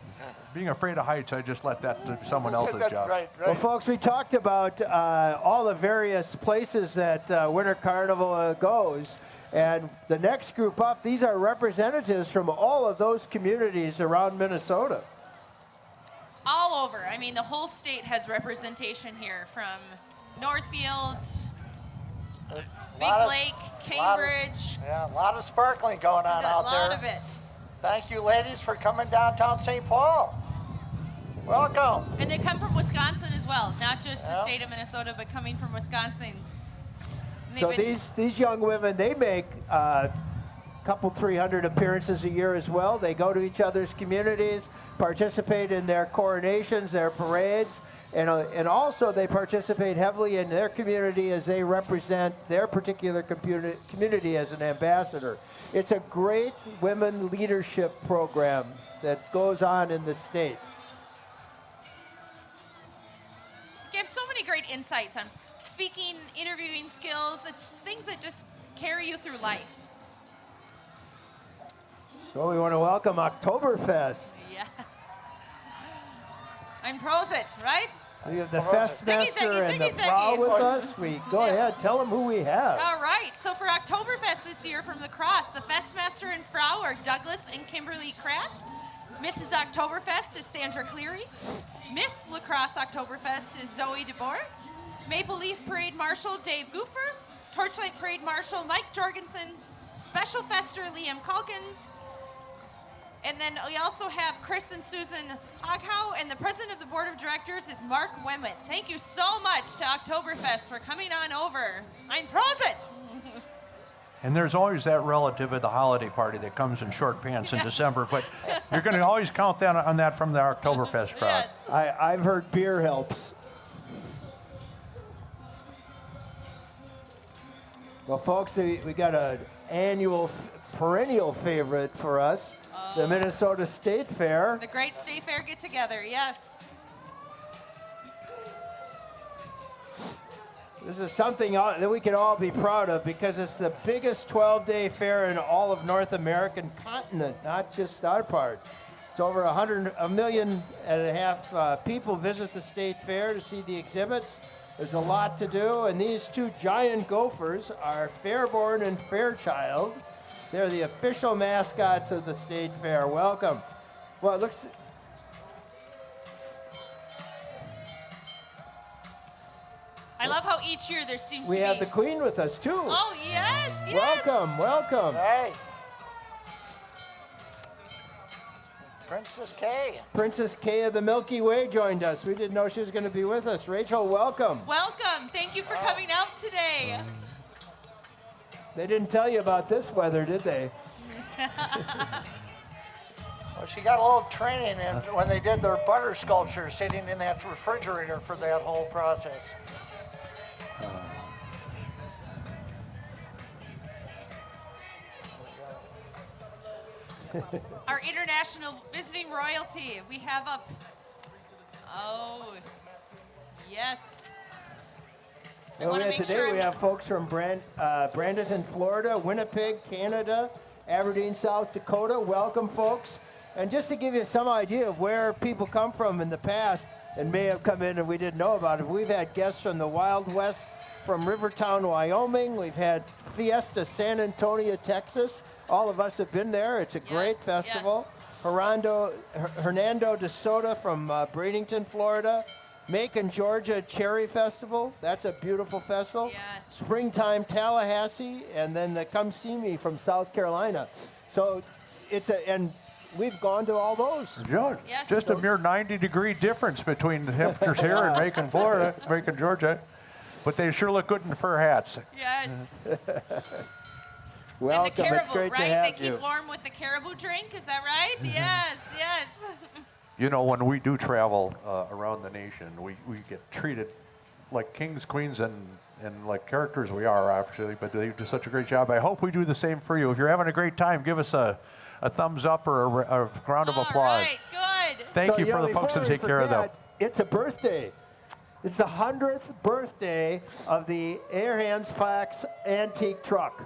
Being afraid of heights, I just let that to someone else's that's job. right, Well, folks, we talked about uh, all the various places that uh, Winter Carnival uh, goes. And the next group up, these are representatives from all of those communities around Minnesota. All over. I mean, the whole state has representation here from Northfield, Big of- Lake, lot of- Cambridge. Yeah, a lot of sparkling going on a out lot there. of it. Thank you, ladies, for coming downtown St. Paul. Welcome. And they come from Wisconsin as well, not just the state of Minnesota, but coming from Wisconsin. So these, these young women, they make a couple, 300 appearances a year as well. They go to each other's communities, participate in their coronations, their parades, and, uh, and also they participate heavily in their community as they represent their particular community, as an ambassador. It's a great women leadership program that goes on in the state. gives so many great insights on speaking, interviewing skills. It's things that just carry you through life. So we want to welcome Oktoberfest. Yes. I'm Prosit, right? We have the Prosit. Ziggy, Festmaster ziggy, and the ziggy, Frau with us. We go Yeah. ahead, tell them who we have. All right. So for Oktoberfest this year from the Cross, the Festmaster and Frau are Douglas and Kimberly Kratt. Mrs. Oktoberfest is Sandra Cleary. Miss La Crosse Oktoberfest is Zoe DeBoer. Maple Leaf Parade Marshal Dave Goofer. Torchlight Parade Marshal Mike Jorgensen. Special Fester Liam Calkins. And then we also have Chris and Susan Hoghow, and the president of the board of directors is Mark Wemwitt. Thank you so much to Oktoberfest for coming on over. Ein Prosit! <laughs> And there's always that relative at the holiday party that comes in short pants in December, but you're going to always count that on that from the Oktoberfest <laughs> crowd. Yes. I, I've heard beer helps. Well, folks, we, we got an annual, perennial favorite for us, the Minnesota State Fair. The Great State Fair get together, yes. This is something that we can all be proud of because it's the biggest 12-day fair in all of North American continent, not just our part. It's over a hundred, a million and a half uh, people visit the state fair to see the exhibits. There's a lot to do, and these two giant gophers are Fairborne and Fairchild. They're the official mascots of the state fair. Welcome. Well, it looks. I love how each year there seems We to be. We have the Queen with us too. oh yes, yes. welcome, welcome. Hey. Princess Kay. Princess Kay of the Milky Way joined us. We didn't know she was going to be with us. Rachel, welcome. Welcome. Thank you for coming out today. They didn't tell you about this weather, did they? <laughs> Well, she got a little training in when they did their butter sculpture sitting in that refrigerator for that whole process. <laughs> Our international visiting royalty. We have up. Oh, yes. Well, want we have make today sure. we I'm- have folks from Brand, uh, Brandenton, Florida, Winnipeg, Canada, Aberdeen, South Dakota. Welcome, folks. And just to give you some idea of where people come from in the past and may have come in and we didn't know about it, we've had guests from the Wild West, from Riverton, Wyoming. We've had Fiesta San Antonio, Texas. All of us have been there. It's a great Yes, festival. Hernando, Hernando de Soto from uh, Bradenton, Florida. Macon, Georgia Cherry Festival. That's a beautiful festival. Yes. Springtime Tallahassee, and then the Come See Me from South Carolina. So it's a, and we've gone to all those. Joe, Yes. Just a mere 90 degree difference between the temperatures here in Macon, <laughs> Florida, Macon, Georgia. But they sure look good in fur hats. Yes. Welcome. <laughs> and the caribou, it's great right? to have they keep you. warm with the caribou drink. Is that right? Mm-hmm. Yes, yes. <laughs> You know, when we do travel uh, around the nation, we, we get treated like kings, queens, and, and like characters we are, actually, but they do such a great job. I hope we do the same for you. If you're having a great time, give us a, a thumbs up or a, a round of All applause. right, good. Thank So, you for know, the folks that we take care of them. It's a birthday. It's the 100th birthday of the Ahrens-Fox antique truck.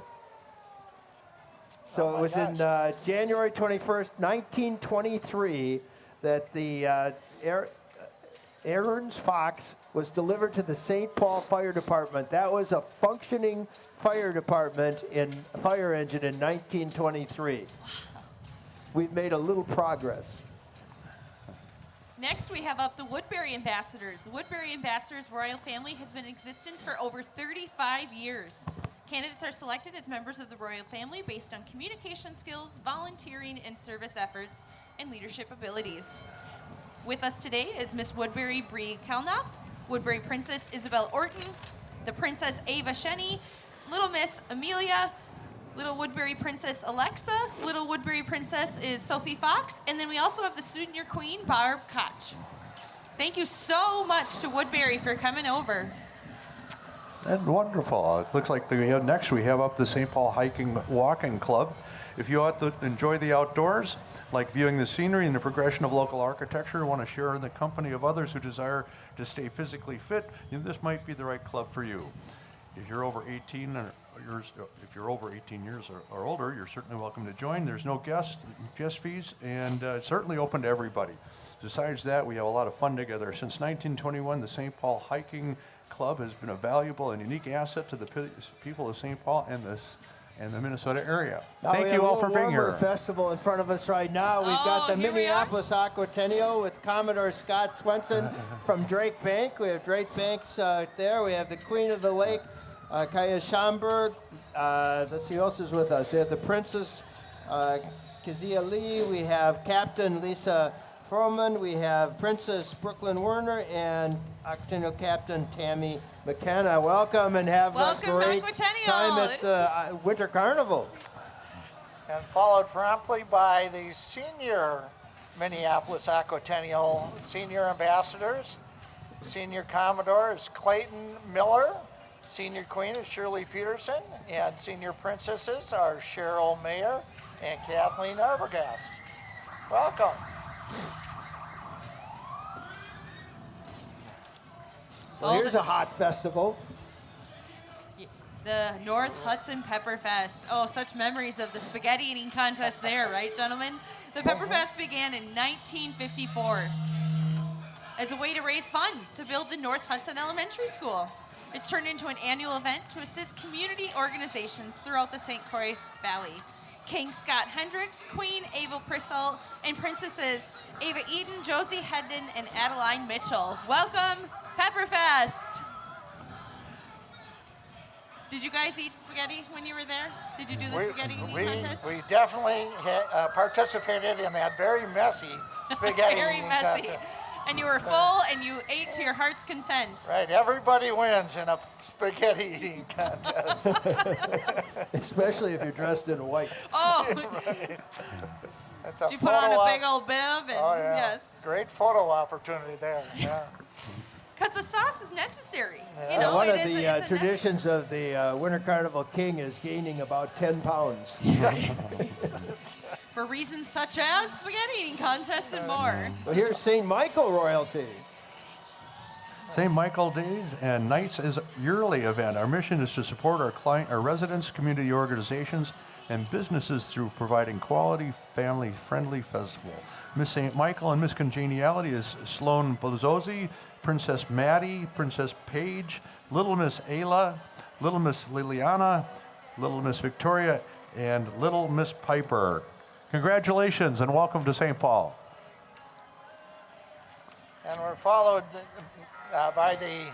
So Oh it my was in uh, January 21st, 1923, that the uh, Air, Ahrens-Fox was delivered to the St. Paul Fire Department. That was a functioning fire department in fire engine in 1923. We've made a little progress. Next, we have up the Woodbury Ambassadors. The Woodbury Ambassadors Royal Family has been in existence for over 35 years. Candidates are selected as members of the royal family based on communication skills, volunteering and service efforts, and leadership abilities. With us today is Miss Woodbury Bree Kalnoff, Woodbury Princess Isabel Orton, the Princess Ava Shenny, Little Miss Amelia, Little Woodbury Princess Alexa, Little Woodbury Princess is Sophie Fox, and then we also have the Senior Queen Barb Koch. Thank you so much to Woodbury for coming over. And wonderful. It looks like we have, next we have up the St. Paul Hiking Walking Club. If you ought to enjoy the outdoors, like viewing the scenery and the progression of local architecture, want to share in the company of others who desire to stay physically fit, this might be the right club for you. If you're over 18 or yours, if you're over 18 years or, or older, you're certainly welcome to join. There's no guest guest fees, and uh, it's certainly open to everybody. Besides that, we have a lot of fun together. Since 1921, the St. Paul Hiking Club has been a valuable and unique asset to the people of St. Paul and this and the Minnesota area. Now Thank you all for little being warmer here. festival in front of us right now. We've got Oh, the here we are. Minneapolis Aquatennial with Commodore Scott Swenson <laughs> from Drake Bank. We have Drake Banks uh, there. We have the Queen of the Lake, uh, Kaya Schomburg. Uh, let's see who else is with us. We have the Princess uh, Kazia Lee. We have Captain Lisa Froman, we have Princess Brooklyn Werner, and Aquatennial Captain Tammy McKenna. Welcome and have Welcome, a great time at the uh, Winter Carnival. And followed promptly by the senior Minneapolis Aquatennial senior ambassadors. Senior Commodore is Clayton Miller. Senior Queen is Shirley Peterson. And senior princesses are Cheryl Mayer and Kathleen Arbogast. Welcome. Well, here's a hot festival. The North Hudson Pepper Fest. Oh, such memories of the spaghetti eating contest there, right, gentlemen? The Pepper uh-huh. Fest began in 1954 as a way to raise funds to build the North Hudson Elementary School. It's turned into an annual event to assist community organizations throughout the St. Croix Valley. King Scott Hendricks, Queen Ava Prissel, and Princesses Ava Eden, Josie Hedden, and Adeline Mitchell. Welcome, Pepperfest! Did you guys eat spaghetti when you were there? Did you do the spaghetti eating we, contest? we definitely uh, participated in that very messy <laughs> spaghetti Very eating messy. contest. And you were full and you ate to your heart's content. Right, everybody wins in a spaghetti eating contest. <laughs> Especially if you're dressed in white. <laughs> Oh, <laughs> That's a did you put on a op- big old bib? And Oh, yeah. yes. Great photo opportunity there. Yeah. Because the sauce is necessary. You Uh, know, one it of is the a, uh, it's a traditions of the uh, Winter Carnival King is gaining about 10 pounds. for reasons such as spaghetti eating contests and more. Well, here's St. Michael royalty. St. Michael Days and Nights is a yearly event. Our mission is to support our client, our residents, community organizations, and businesses through providing quality, family-friendly festival. Miss St. Michael and Miss Congeniality is Sloan Bozozi, Princess Maddie, Princess Paige, Little Miss Ayla, Little Miss Liliana, Little Miss Victoria, and Little Miss Piper. Congratulations and welcome to St. Paul. And we're followed uh, by the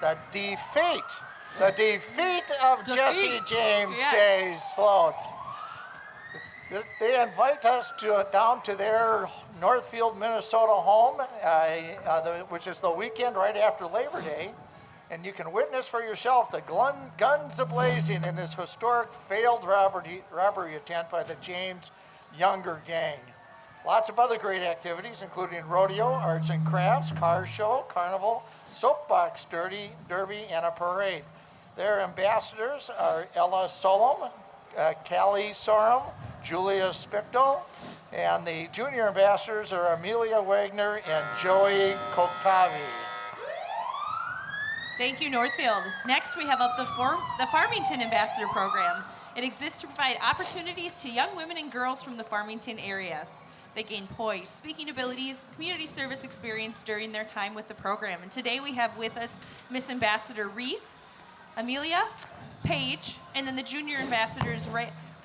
the defeat, the defeat of Jesse James yes. Day's float. They invite us to down to their Northfield, Minnesota home, uh, uh, the, which is the weekend right after Labor Day, and you can witness for yourself the glun, guns ablazing in this historic failed robbery, robbery attempt by the James Younger gang. Lots of other great activities, including rodeo, arts and crafts, car show, carnival, soapbox derby, derby, and a parade. Their ambassadors are Ella Solom, uh, Callie Sorum, Julia Spichtel, and the junior ambassadors are Amelia Wagner and Joey Koktavi. Thank you, Northfield. Next, we have up the, Farm- the Farmington Ambassador Program. It exists to provide opportunities to young women and girls from the Farmington area. They gain poise, speaking abilities, community service experience during their time with the program. And today we have with us Miss Ambassador Reese, Amelia, Paige, and then the junior ambassadors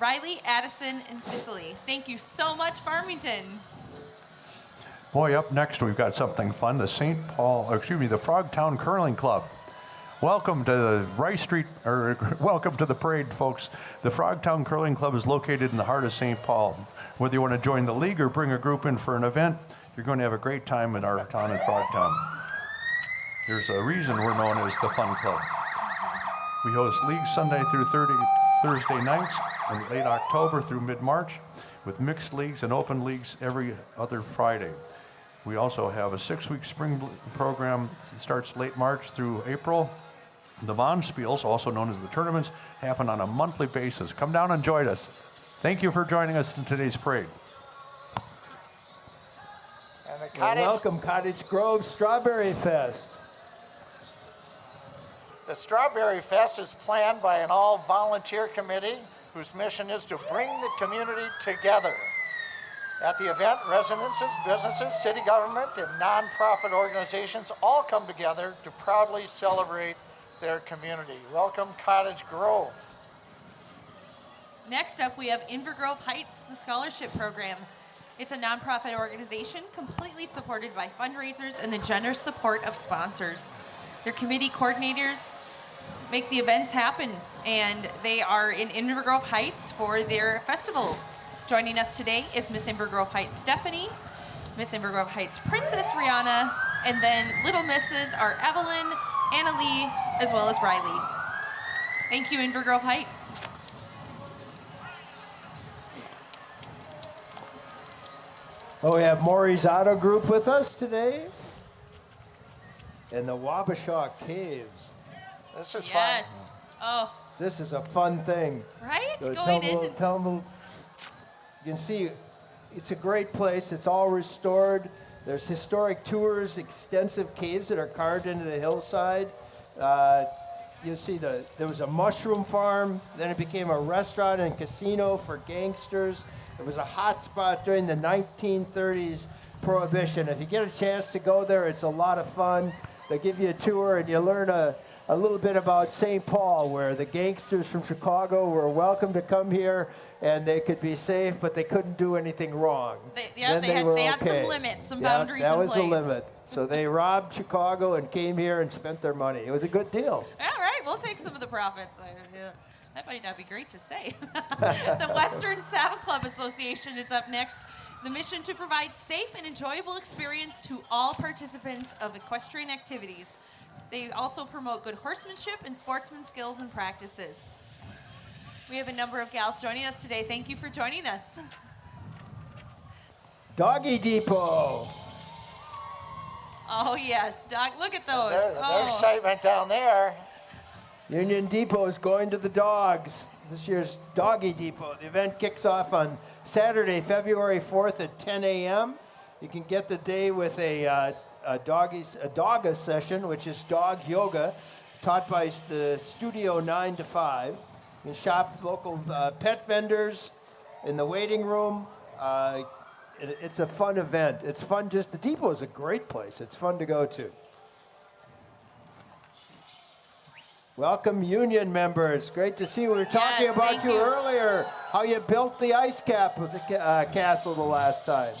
Riley, Addison, and Cicely. Thank you so much, Farmington. Boy, up next we've got something fun. The St. Paul, excuse me, the Frogtown Curling Club. Welcome to the Rice Street, or <laughs> welcome to the parade, folks. The Frogtown Curling Club is located in the heart of St. Paul. Whether you want to join the league or bring a group in for an event, you're going to have a great time in our town in Frogtown. There's a reason we're known as the Fun Club. We host leagues Sunday through 30, Thursday nights in late October through mid-March, with mixed leagues and open leagues every other Friday. We also have a six-week spring program that starts late March through April. The Bonspiels, also known as the tournaments, happen on a monthly basis. Come down and join us. Thank you for joining us in today's parade. And the Well, cottage, welcome Cottage Grove Strawberry Fest. the Strawberry Fest is planned by an all-volunteer committee whose mission is to bring the community together. At the event, residences, businesses, city government, and nonprofit organizations all come together to proudly celebrate their community. Welcome Cottage Grove. Next up, we have Inver Grove Heights, the scholarship program. It's a nonprofit organization completely supported by fundraisers and the generous support of sponsors. Their committee coordinators make the events happen, and they are in Inver Grove Heights for their festival. Joining us today is Miss Inver Grove Heights Stephanie, Miss Inver Grove Heights Princess Rihanna, and then Little Misses are Evelyn, Anna Lee, as well as Riley. Thank you, Inver Grove Heights. Oh, we have Morrie's Auto Group with us today. And the Wabasha Caves. This is Yes. Oh, This is a fun thing. right? So Going tell in. them- and- tell them- you can see it's a great place. It's all restored. There's historic tours, extensive caves that are carved into the hillside. Uh, you see the there was a mushroom farm. Then it became a restaurant and casino for gangsters. It was a hot spot during the 1930s prohibition. If you get a chance to go there, it's a lot of fun. They give you a tour and you learn a, a little bit about St. Paul, where the gangsters from Chicago were welcome to come here and they could be safe, but they couldn't do anything wrong. They- yeah, Then they had- were they had some okay. limits, some Yeah, boundaries that in was the limit. So they <laughs> robbed Chicago and came here and spent their money. It was a good deal. All right, we'll take some of the profits. I, yeah, that might not be great to say. <laughs> the <laughs> Western Saddle Club Association is up next. The mission to provide safe and enjoyable experience to all participants of equestrian activities. They also promote good horsemanship and sportsman skills and practices. We have a number of gals joining us today. Thank you for joining us. Doggy Depot. Oh yes, Doc, look at those. There's, oh. there's excitement down there. Union Depot is going to the dogs. This year's Doggy Depot. The event kicks off on Saturday, February 4th at 10 a.m. You can get the day with a, uh, a, doggies, a doga session, which is dog yoga, taught by the Studio 9 to 5. You can shop local uh, pet vendors in the waiting room. Uh, it- it's a fun event. It's fun just, the depot is a great place. It's fun to go to. Welcome, union members. Great to see you. We were talking Yes, about you, you. earlier, how you built the ice cap of the uh, castle the last time.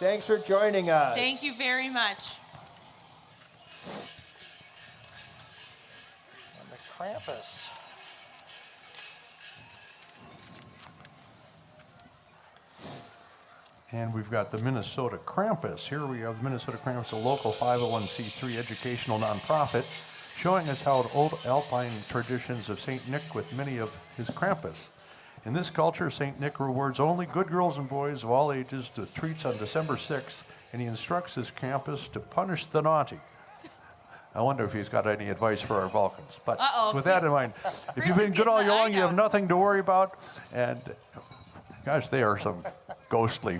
Thanks for joining us. Thank you very much. And the Krampus. And we've got the Minnesota Krampus. Here we have the Minnesota Krampus, a local 501c3 educational nonprofit, showing us how old alpine traditions of St. Nick with many of his Krampus. In this culture, St. Nick rewards only good girls and boys of all ages to treats on December 6th, and he instructs his Krampus to punish the naughty. I wonder if he's got any advice for our Vulcans. But Uh-oh. with that in mind, if you've been good all year long, you have nothing to worry about. And gosh, they are some ghostly,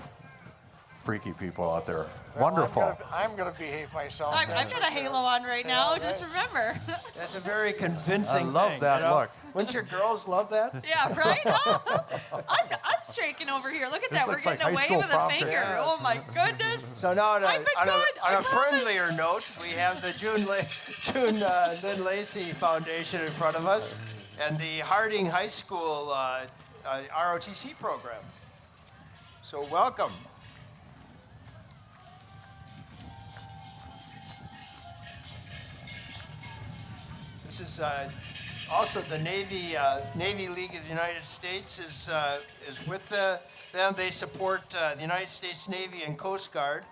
freaky people out there. Well, Wonderful. I'm gonna, behave myself. I've, that's I've got a sure. halo on right now. Yeah, Just right. remember. <laughs> That's a very convincing I love thing, that you know? look. Wouldn't your girls love that? yeah, right? Oh, <laughs> I'm, I'm shaking over here. Look at that. We're looks like getting high away school with a finger. picture. Oh my goodness. So now on a, I've been on a, on I a promise. friendlier note, we have the June, La- June uh, Lynn Lacey Foundation in front of us and the Harding High School uh, uh, ROTC program. So welcome. This is uh, also the Navy uh, Navy League of the United States is uh, is with the, them. They support uh, the United States Navy and Coast Guard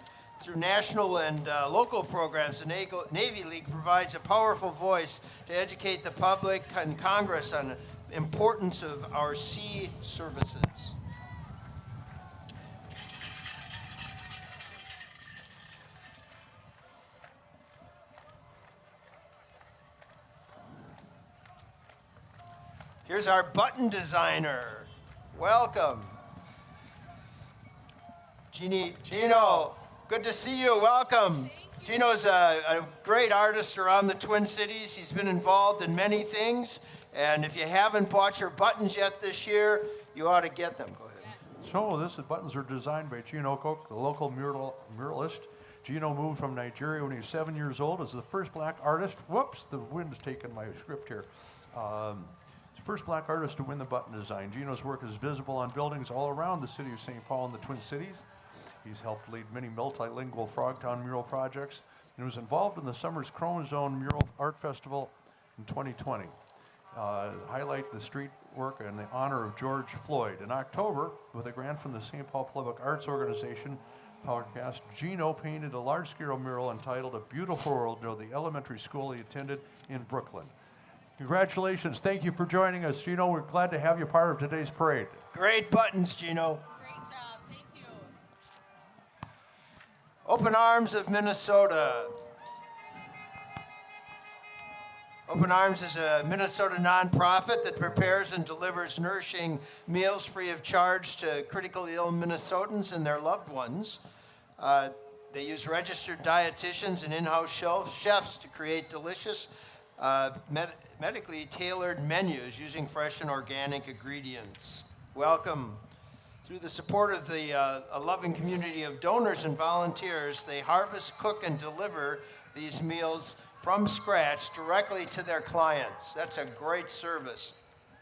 through national and uh, local programs. The Navy League provides a powerful voice to educate the public and Congress on the importance of our sea services. Here's our button designer. Welcome. Genie, Gino, good to see you. Welcome. Gino's a, a great artist around the Twin Cities. He's been involved in many things. And if you haven't bought your buttons yet this year, you ought to get them. Go ahead. So this is, buttons are designed by Gino Cook, the local mural, muralist. Gino moved from Nigeria when he was seven years old as the first black artist. Whoops, the wind's taken my script here. Um, the first black artist to win the button design. Gino's work is visible on buildings all around the city of St. Paul and the Twin Cities. He's helped lead many multilingual Frogtown mural projects and was involved in the summer's Chrome Zone Mural Art Festival in 2020 uh, highlight the street work in the honor of George Floyd. In October, with a grant from the St. Paul Public Arts Organization, podcast, Gino painted a large-scale mural entitled "A Beautiful World" near the elementary school he attended in Brooklyn. Congratulations! Thank you for joining us, Gino. We're glad to have you part of today's parade. Great buttons, Gino. Great job. Thank you. Open Arms of Minnesota. Open Arms is a Minnesota nonprofit that prepares and delivers nourishing meals free of charge to critically ill Minnesotans and their loved ones. Uh, they use registered dietitians and in house chefs to create delicious, uh, med- medically tailored menus using fresh and organic ingredients. Welcome. Through the support of the uh, a loving community of donors and volunteers, they harvest, cook, and deliver these meals from scratch directly to their clients. That's a great service.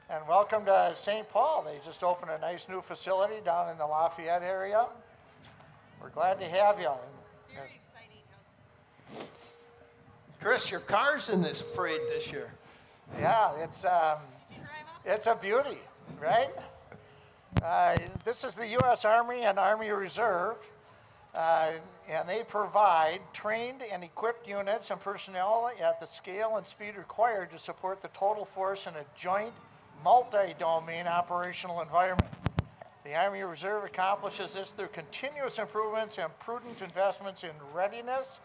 And welcome to St. Paul. They just opened a nice new facility down in the Lafayette area. We're glad to have you. And- Very exciting. Chris, your car's in this parade this year. Yeah, it's, um, it's a beauty, right? Uh, this is the U.S. Army and Army Reserve, uh, and they provide trained and equipped units and personnel at the scale and speed required to support the total force in a joint, multi-domain operational environment. The Army Reserve accomplishes this through continuous improvements and prudent investments in readiness,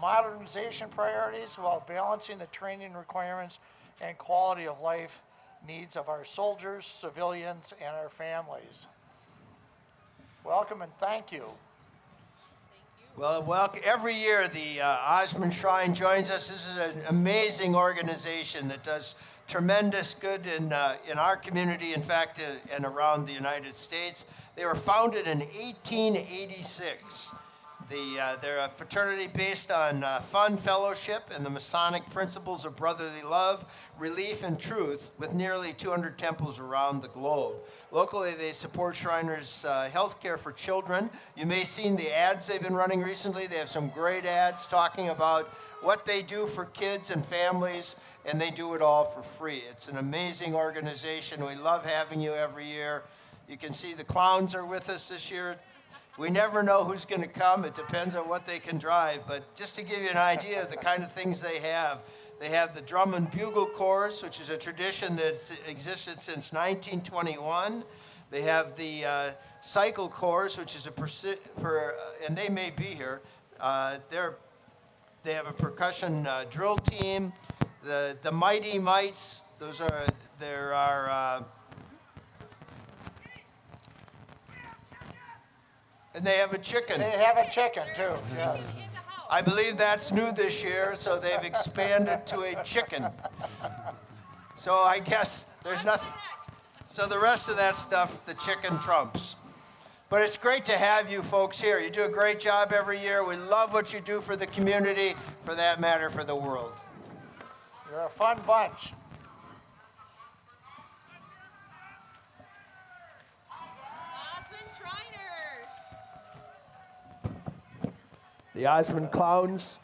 modernization priorities, while balancing the training requirements and quality of life needs of our soldiers, civilians, and our families. Welcome and thank you. Well, well, every year the uh, Osman Shrine joins us. This is an amazing organization that does tremendous good in, uh, in our community, in fact, uh, and around the United States. They were founded in 1886. The, uh, they're a fraternity based on uh, fun fellowship and the Masonic principles of brotherly love, relief, and truth, with nearly 200 temples around the globe. Locally, they support Shriners' uh, health care for children. You may have seen the ads they've been running recently. They have some great ads talking about what they do for kids and families, and they do it all for free. It's an amazing organization. We love having you every year. You can see the clowns are with us this year. We never know who's going to come. It depends on what they can drive. But just to give you an idea of the kind of things they have, they have the drum and bugle chorus, which is a tradition that's existed since 1921. They have the uh, cycle chorus, which is a per, uh, and they may be here. Uh, they're they have a percussion uh, drill team. The the Mighty Mites. Those are there are. And they have a chicken. They have a chicken too, yes. I believe that's new this year, so they've expanded to a chicken. So I guess there's nothing. So the rest of that stuff, the chicken trumps. But it's great to have you folks here. You do a great job every year. We love what you do for the community, for that matter, for the world. You're a fun bunch. Osman Shriners. The Osman Clowns.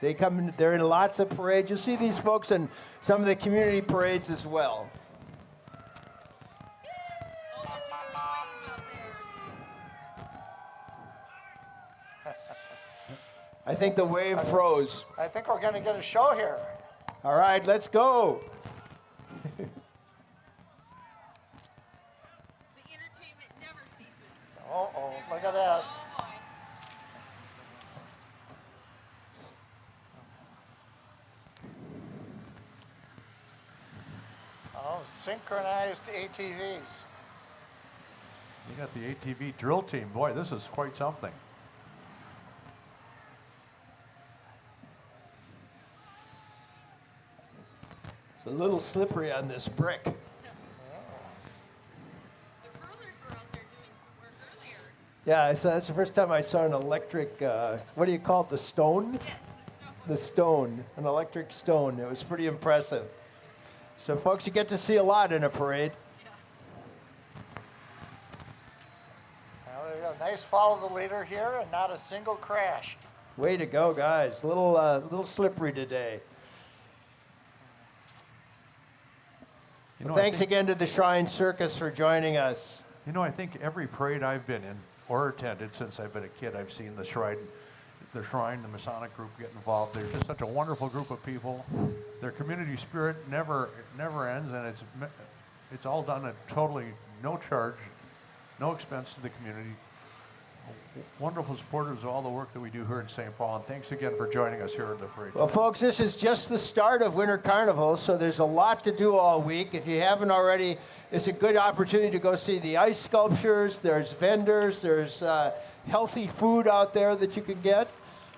They come in, they're in lots of parades. You'll see these folks in some of the community parades as well. Oh, they're doing waves out there. I think the wave froze. I think we're gonna get a show here. All right, let's go. The entertainment never ceases. Uh-oh, look at this. Oh. Synchronized ATVs. You got the ATV drill team. Boy, this is quite something. It's a little slippery on this brick. The curlers were out there doing some work earlier. Yeah, so that's the first time I saw an electric, uh, what do you call it, the stone? Yes, the stone. The stone, an electric stone. It was pretty impressive. So, folks, you get to see a lot in a parade. Yeah. Well, there you go. Nice follow the leader here and not a single crash. Way to go, guys. A little, uh, little slippery today. You know, I Thanks think- again to the Shrine Circus for joining us. You know, I think every parade I've been in, or attended since I've been a kid. I've seen the shrine, the shrine, the Masonic group get involved. They're just such a wonderful group of people. Their community spirit never never ends, and it's it's all done at totally no charge, no expense to the community. Wonderful supporters of all the work that we do here in St. Paul, and thanks again for joining us here at the parade. Well, folks, this is just the start of Winter Carnival, so there's a lot to do all week. If you haven't already, it's a good opportunity to go see the ice sculptures. There's vendors, there's uh, healthy food out there that you can get.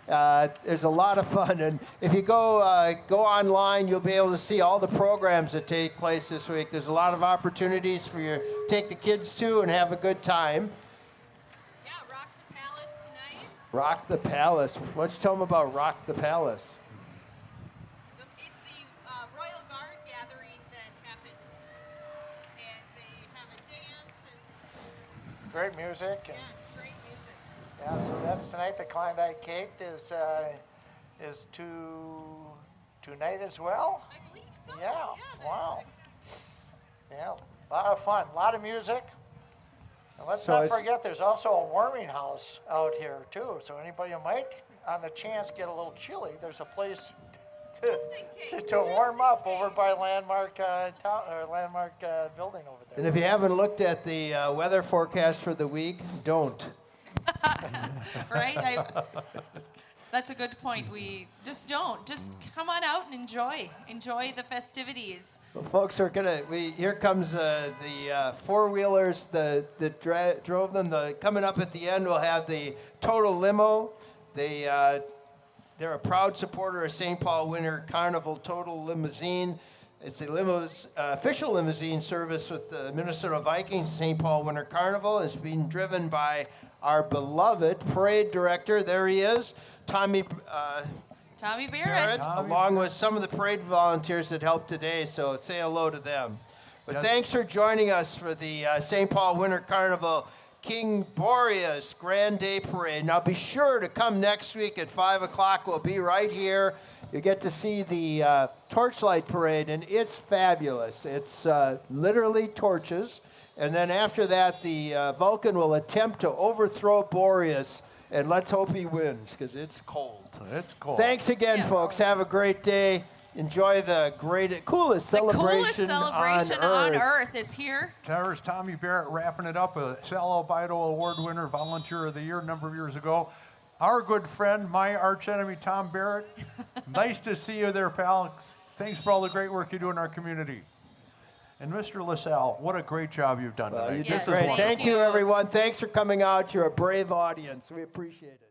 Uh, there's a lot of fun, and if you go uh, go online, you'll be able to see all the programs that take place this week. There's a lot of opportunities for you to take the kids to and have a good time. Yeah, Rock the Palace tonight. Rock the Palace. Why don't you tell them about Rock the Palace? It's the uh, Royal Guard gathering that happens, and they have a dance Great music. And, yes, great music. Yeah, so that's tonight. The Klondike Kate is uh, is to tonight as well. I believe so. Yeah, the- wow. Yeah, a lot of fun, a lot of music. And let's So not forget, there's also a warming house out here too. So anybody who might, on the chance, get a little chilly, there's a place <laughs> to, Just to, to warm just in up over by Landmark uh, town or Landmark uh, building over there. And if you haven't looked at the uh, weather forecast for the week, don't. <laughs> right? I, that's a good point. We just don't. Just come on out and enjoy. Enjoy the festivities. Well, folks are gonna. We here comes uh, the uh, four wheelers. The that dra- drove them. The coming up at the end, we'll have the total limo. They uh, they're a proud supporter of St. Paul Winter Carnival Total Limousine. It's a limo, uh, official limousine service with the Minnesota Vikings St. Paul Winter Carnival. It's being driven by our beloved parade director. There he is, Tommy uh, Tommy Barrett. Barrett, along with some of the parade volunteers that helped today. So say hello to them. But Yes. thanks for joining us for the uh, St. Paul Winter Carnival King Boreas Grand Day Parade. Now be sure to come next week at 5 o'clock. We'll be right here. You get to see the uh, torchlight parade, and it's fabulous. It's uh, literally torches. And then after that, the uh, Vulcan will attempt to overthrow Boreas. And let's hope he wins because it's cold. It's cold. Thanks again, Yeah. folks. Have a great day. Enjoy the great, coolest The celebration, The coolest celebration on, on earth. earth is here. There's Tommy Barrett wrapping it up, a Sal Albido Award winner, Volunteer of the Year a number of years ago. Our good friend, my arch enemy, Tom Barrett. <laughs> nice to see you there, pal. Thanks for all the great work you do in our community. And Mr. LaSalle, what a great job you've done Well, tonight. you Yes, did great. thank Thank you, you. everyone. Thanks for coming out. You're a brave audience. We appreciate it.